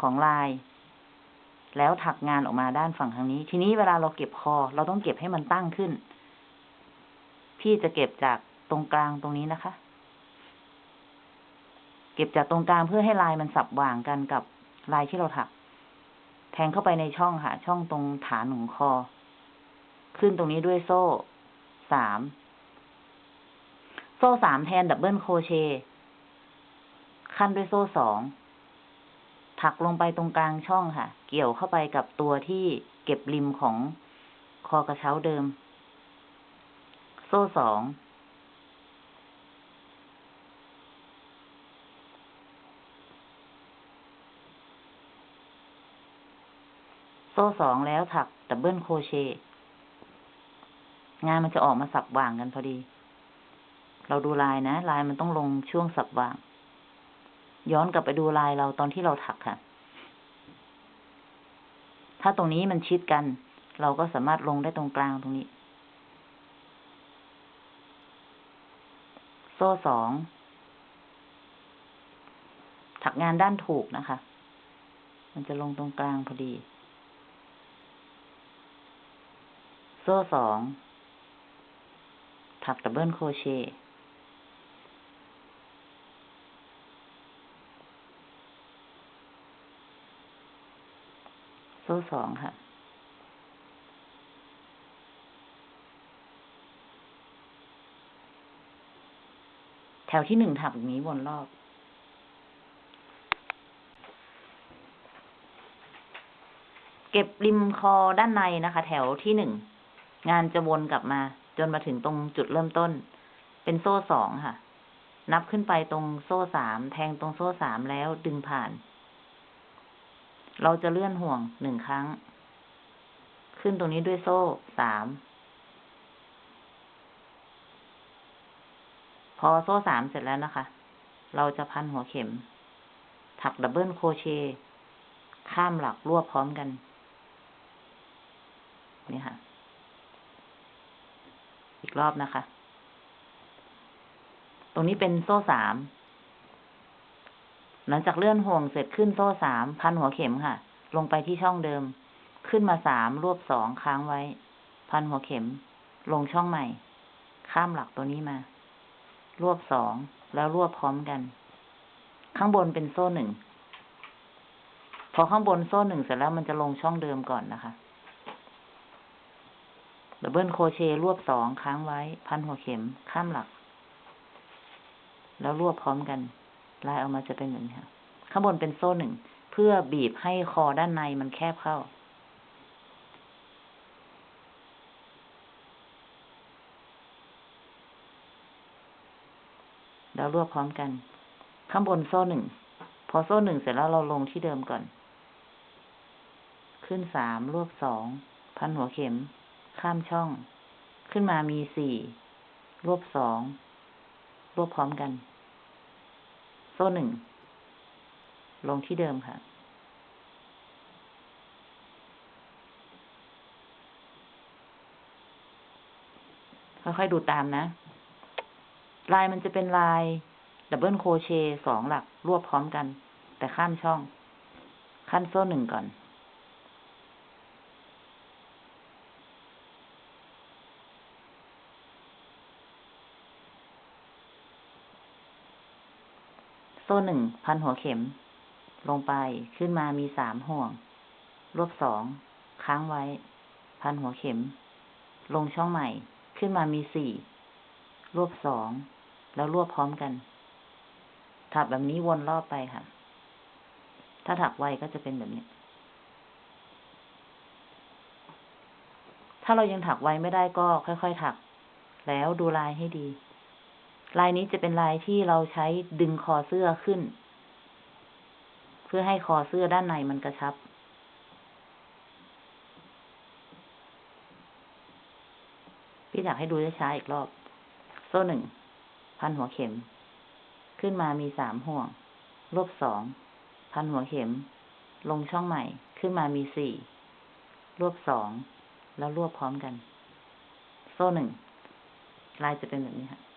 ของลาย แล้วถักงานออกมาด้านฝั่งทางนี้ ทีนี้เวลาเราเก็บคอ เราต้องเก็บให้มันตั้งขึ้น พี่จะเก็บจากตรงกลางตรงนี้นะคะ เก็บจากตรงกลางเพื่อให้ลายมันสับวางกันกับ ลายที่เราถัก แทงเข้าไปในช่องค่ะ ช่องตรงฐานของคอ ขึ้นตรงนี้ด้วยโซ่สาม โซ่สามแทน double crochet ขั้นด้วยโซ่สอง ถักลงไปตรงกลางช่องค่ะ เกี่ยวเข้าไปกับตัวที่เก็บริมของคอกระเช้าเดิม โซ่สอง โซ่สองแล้วถัก double crochet งานมันจะออกมาสับหว่างกันพอดี เราดูลายนะ ลายมันต้องลงช่วงสับหว่าง ย้อนกลับไปดูลายเราตอนที่เราถักค่ะ ถ้าตรงนี้มันชิดกัน เราก็สามารถลงได้ตรงกลางตรงนี้ โซ่สอง ถักงานด้านถูกนะคะ มันจะลงตรงกลางพอดี โซ่สองถักดับเบิลโครเชต์โซ่สองค่ะ แถวที่หนึ่งถักแบบนี้วนรอบเก็บริมคอด้านในนะคะ แถวที่หนึ่ง งานจะวนกลับมา จนมาถึงตรงจุดเริ่มต้น เป็นโซ่สองค่ะ นับขึ้นไปตรงโซ่สามแทงตรงโซ่สามแล้วดึงผ่าน เราจะเลื่อนห่วงหนึ่งครั้ง ขึ้นตรงนี้ด้วยโซ่สามพอโซ่สามเสร็จแล้วนะคะ เราจะพันหัวเข็ม ถัก double crochet ข้ามหลักรวบพร้อมกัน นี่ค่ะ อีกรอบนะคะ ตรงนี้เป็นโซ่สาม หลังจากเลื่อนห่วงเสร็จขึ้นโซ่สามพันหัวเข็มค่ะ ลงไปที่ช่องเดิม ขึ้นมาสามรวบสองค้างไว้ พันหัวเข็ม ลงช่องใหม่ ข้ามหลักตัวนี้มา รวบสองแล้วรวบพร้อมกัน ข้างบนเป็นโซ่หนึ่ง พอข้างบนโซ่หนึ่งเสร็จแล้วมันจะลงช่องเดิมก่อนนะคะ double crochet รวบสองค้างไว้ พันหัวเข็มข้ามหลัก แล้วรวบพร้อมกันลายออกมาจะเป็นอย่างนี้ค่ะ ข้างบนเป็นโซ่หนึ่ง เพื่อบีบให้คอด้านในมันแคบเข้า แล้วรวบพร้อมกัน ข้างบนโซ่หนึ่ง พอโซ่หนึ่งเสร็จแล้วเราลงที่เดิมก่อน ขึ้นสามรวบสอง พันหัวเข็ม ข้ามช่อง ขึ้นมามีสี่รวบสองรวบพร้อมกัน โซ่หนึ่ง ลงที่เดิมค่ะ ค่อยๆดูตามนะ ลายมันจะเป็นลาย double crochet สองหลักรวบพร้อมกัน แต่ข้ามช่อง ขั้นโซ่หนึ่งก่อน โซ่หนึ่งพันหัวเข็ม ลงไปขึ้นมามีสามห่วง รวบสองค้างไว้ พันหัวเข็ม ลงช่องใหม่ ขึ้นมามีสี่รวบสองแล้วรวบพร้อมกัน ถักแบบนี้วนรอบไปค่ะ ถ้าถักไวก็จะเป็นแบบนี้ ถ้าเรายังถักไวไม่ได้ก็ค่อยๆถัก แล้วดูลายให้ดี ลายนี้จะเป็นลายที่เราใช้ดึงคอเสื้อขึ้น เพื่อให้คอเสื้อด้านในมันกระชับ พี่อยากให้ดูช้าๆอีกรอบ โซ่หนึ่ง พันหัวเข็ม ขึ้นมามีสามห่วงรวบสอง พันหัวเข็ม ลงช่องใหม่ ขึ้นมามีสี่ รวบสอง แล้วรวบพร้อมกัน โซ่หนึ่ง ลายจะเป็นแบบนี้ค่ะ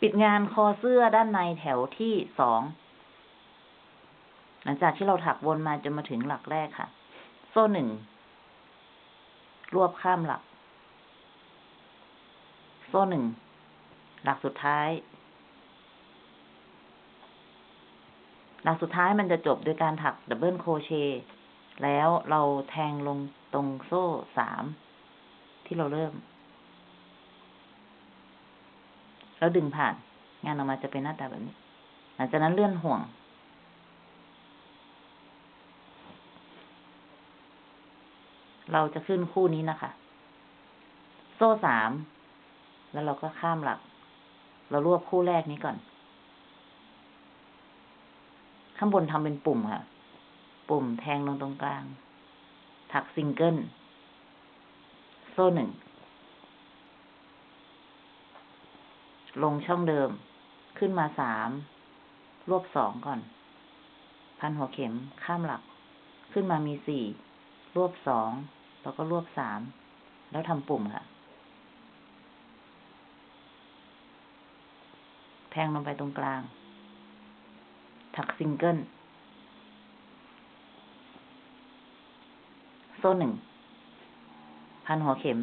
ปิดงานคอเสื้อด้านในแถวที่สอง หลังจากที่เราถักวนมาจนมาถึงหลักแรกค่ะ โซ่หนึ่ง รวบข้ามหลัก โซ่หนึ่ง หลักสุดท้าย หลักสุดท้ายมันจะจบโดยการถัก double crochet แล้วเราแทงลงตรงโซ่สามที่เราเริ่ม แล้วดึงผ่าน งานออกมาจะเป็นหน้าตาแบบนี้ หลังจากนั้นเลื่อนห่วง เราจะขึ้นคู่นี้นะคะ โซ่สาม แล้วเราก็ข้ามหลัก เรารวบคู่แรกนี้ก่อน ข้างบนทำเป็นปุ่มค่ะ ปุ่มแทงลงตรงกลาง ถักซิงเกิล โซ่หนึ่ง ลงช่องเดิม ขึ้นมาสามรวบสองก่อน พันหัวเข็มข้ามหลัก ขึ้นมามีสี่รวบสองแล้วก็รวบสามแล้วทำปุ่มค่ะ แทงลงไปตรงกลาง ถักซิงเกิลโซ่หนึ่ง พันหัวเข็ม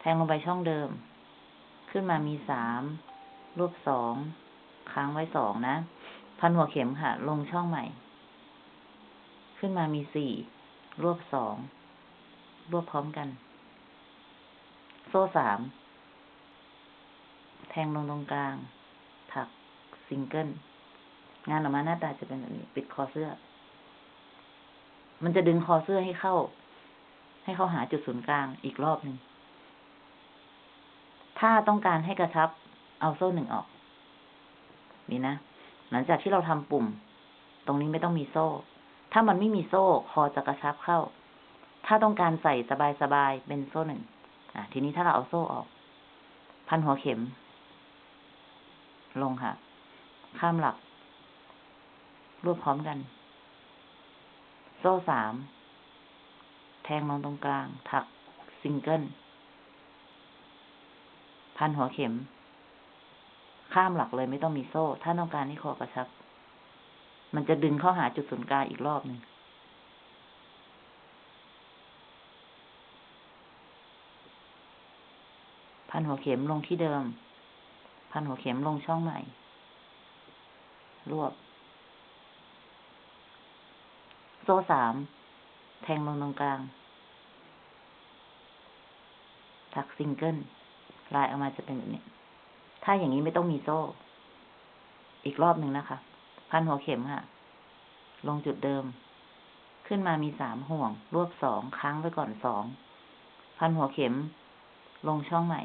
แทงลงไปช่องเดิม ขึ้นมามีสาม รวบสองค้างไว้สองนะ พันหัวเข็มค่ะ ลงช่องใหม่ ขึ้นมามีสี่รวบสองรวบพร้อมกัน โซ่สามแทงลงตรงกลาง ถักซิงเกิล งานออกมาหน้าตาจะเป็นแบบนี้ ปิดคอเสื้อ มันจะดึงคอเสื้อให้เข้า ให้เข้าหาจุดศูนย์กลางอีกรอบหนึ่ง ถ้าต้องการให้กระชับ เอาโซ่หนึ่งออก นี่นะ หลังจากที่เราทำปุ่ม ตรงนี้ไม่ต้องมีโซ่ ถ้ามันไม่มีโซ่คอจะกระชับเข้า ถ้าต้องการใส่สบายๆเป็นโซ่หนึ่งอะ ทีนี้ถ้าเราเอาโซ่ออก พันหัวเข็ม ลงค่ะ ข้ามหลัก รวบพร้อมกัน โซ่สาม แทงลงตรงกลาง ถักซิงเกิล พันหัวเข็ม ข้ามหลักเลยไม่ต้องมีโซ่ ถ้าต้องการให้คอกระชับ มันจะดึงเข้าหาจุดศูนย์กลางอีกรอบหนึ่งพันหัวเข็มลงที่เดิม พันหัวเข็มลงช่องใหม่ รวบ โซ่สาม แทงลงตรงกลาง ถักซิงเกิลลายออกมาจะเป็นแบบนี้ ถ้าอย่างนี้ไม่ต้องมีโซ่ อีกรอบหนึ่งนะคะ พันหัวเข็มค่ะ ลงจุดเดิม ขึ้นมามีสามห่วง รวบสองค้างไว้ก่อนสอง พันหัวเข็ม ลงช่องใหม่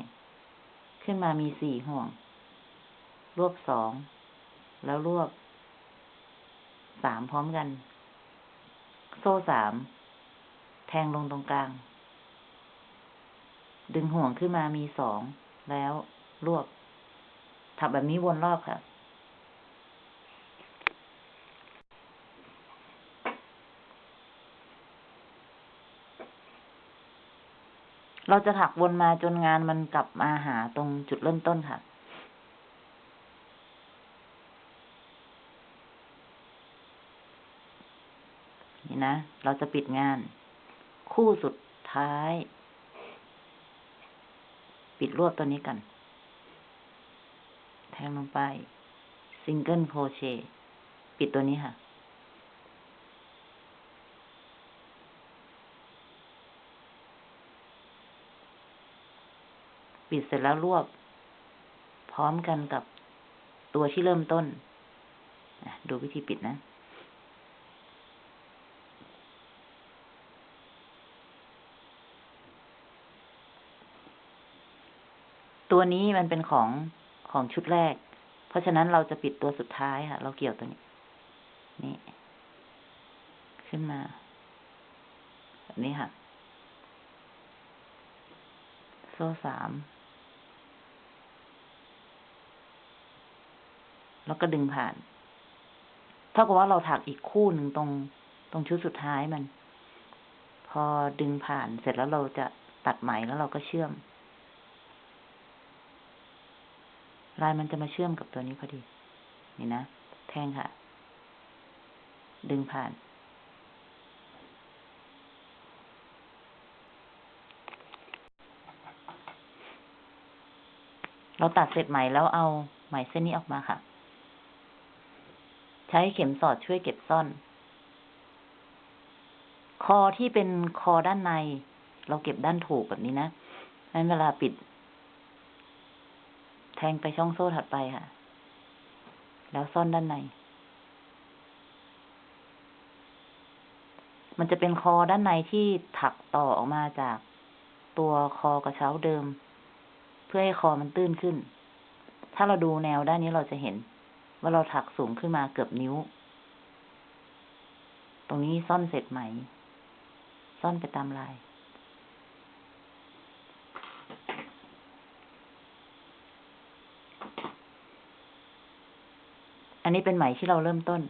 ขึ้นมามีสี่ห่วง รวบสอง แล้วรวบสามพร้อมกัน โซ่สาม แทงลงตรงกลาง ดึงห่วงขึ้นมามีสอง แล้วรวบ ถักแบบนี้วนรอบค่ะ เราจะถักวนมาจนงานมันกลับมาหาตรงจุดเริ่มต้นค่ะ นี่นะ เราจะปิดงาน คู่สุดท้าย ปิดรวบตัวนี้กัน ทงลงไปซิงเกิลโคเชปิดตัวนี้ค่ะ ปิดเสร็จแล้วรวบ พร้อมกันกับตัวที่เริ่มต้น ดูวิธีปิดนะ ตัวนี้มันเป็นของ ของชุดแรก เพราะฉะนั้นเราจะปิดตัวสุดท้ายค่ะ เราเกี่ยวตัวนี้ นี่ ขึ้นมาแบบนี้ค่ะ โซ่สาม แล้วก็ดึงผ่าน เท่ากับว่าเราถักอีกคู่หนึ่งตรง ตรงชุดสุดท้ายมัน พอดึงผ่านเสร็จแล้วเราจะตัดไหมแล้วเราก็เชื่อม ลายมันจะมาเชื่อมกับตัวนี้พอดี นี่นะ แทงค่ะ ดึงผ่าน เราตัดเสร็จไหมแล้วเอาไหมเส้นนี้ออกมาค่ะ ใช้เข็มสอดช่วยเก็บซ่อน คอที่เป็นคอด้านใน เราเก็บด้านถูกแบบนี้นะนั้นเวลาปิด แทงไปช่องโซ่ถัดไปค่ะ แล้วซ่อนด้านใน มันจะเป็นคอด้านในที่ถักต่อออกมาจากตัวคอกระเช้าเดิม เพื่อให้คอมันตื้นขึ้น ถ้าเราดูแนวด้านนี้เราจะเห็น ว่าเราถักสูงขึ้นมาเกือบนิ้ว ตรงนี้ซ่อนเสร็จไหม ซ่อนไปตามลาย นนี้เป็นไหมที่เราเริ่มต้น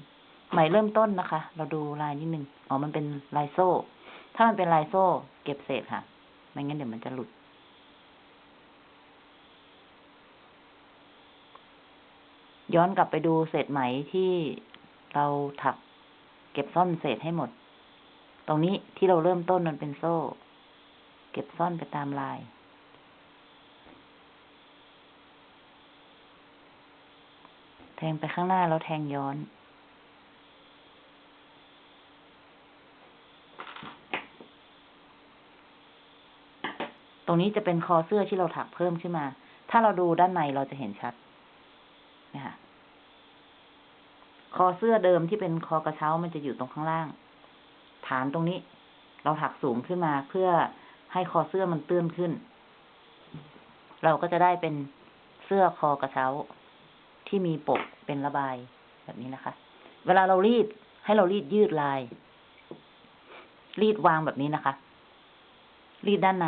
ไหมเริ่มต้นนะคะ เราดูลายนิดนึงอ๋อมันเป็นลายโซ่ ถ้ามันเป็นลายโซ่ เก็บเศษค่ะไม่งั้นเดี๋ยวมันจะหลุด ย้อนกลับไปดูเศษไหมที่เราถัก เก็บซ่อนเศษให้หมด ตรงนี้ที่เราเริ่มต้นมันเป็นโซ่ เก็บซ่อนไปตามลาย แทงไปข้างหน้าแล้วแทงย้อนตรงนี้จะเป็นคอเสื้อที่เราถักเพิ่มขึ้นมา ถ้าเราดูด้านในเราจะเห็นชัดนะคะคอเสื้อเดิมที่เป็นคอกระเช้ามันจะอยู่ตรงข้างล่าง ฐานตรงนี้ เราถักสูงขึ้นมาเพื่อให้คอเสื้อมันเตื้นขึ้น เราก็จะได้เป็นเสื้อคอกระเช้า ที่มีปกเป็นระบายแบบนี้นะคะ เวลาเรารีดให้เรารีดยืดลาย รีดวางแบบนี้นะคะ รีดด้านใน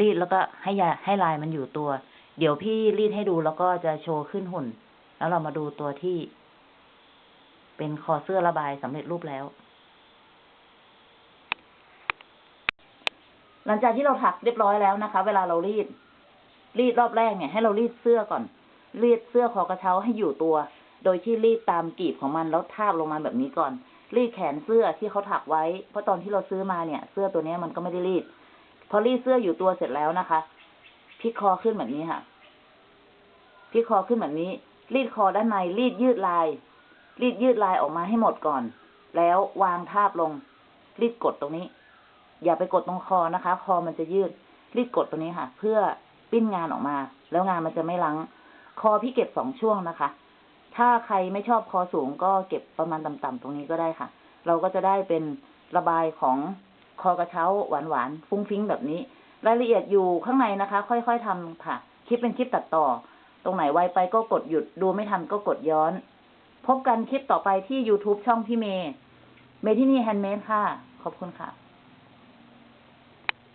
รีดแล้วก็ให้ยาให้ลายมันอยู่ตัว เดี๋ยวพี่รีดให้ดูแล้วก็จะโชว์ขึ้นหุ่น แล้วเรามาดูตัวที่ เป็นคอเสื้อระบายสำเร็จรูปแล้ว หลังจากที่เราถักเรียบร้อยแล้วนะคะ เวลาเรารีด รีดรอบแรกเนี่ยให้เรารีดเสื้อก่อน รีดเสื้อคอกระเช้าให้อยู่ตัว โดยที่รีดตามกลีบของมันแล้วทาบลงมาแบบนี้ก่อน รีดแขนเสื้อที่เขาถักไว้ เพราะตอนที่เราซื้อมาเนี่ย เสื้อตัวนี้มันก็ไม่ได้รีด พอรีดเสื้ออยู่ตัวเสร็จแล้วนะคะพลิกคอขึ้นแบบนี้ค่ะพลิกคอขึ้นแบบนี้ รีดคอด้านใน รีดยืดลาย รีดยืดลายออกมาให้หมดก่อน แล้ววางทาบลง รีดกดตรงนี้ อย่าไปกดตรงคอนะคะ คอมันจะยืด รีดกดตรงนี้ค่ะ เพื่อ ปิ้นงานออกมา แล้วงานมันจะไม่ลัง คอพี่เก็บสองช่วงนะคะ ถ้าใครไม่ชอบคอสูงก็เก็บประมาณต่ำๆตรงนี้ก็ได้ค่ะ เราก็จะได้เป็นระบายของคอกระเช้าหวานๆฟุ้งฟิ้งแบบนี้ รายละเอียดอยู่ข้างในนะคะ ค่อยๆทำค่ะ คลิปเป็นคลิปตัดต่อ ตรงไหนไวไปก็กดหยุดดูไม่ทันก็กดย้อน พบกันคลิปต่อไปที่ YouTube ช่องพี่เมย์เมที่นี่แฮนด์เมดค่ะ ขอบคุณค่ะ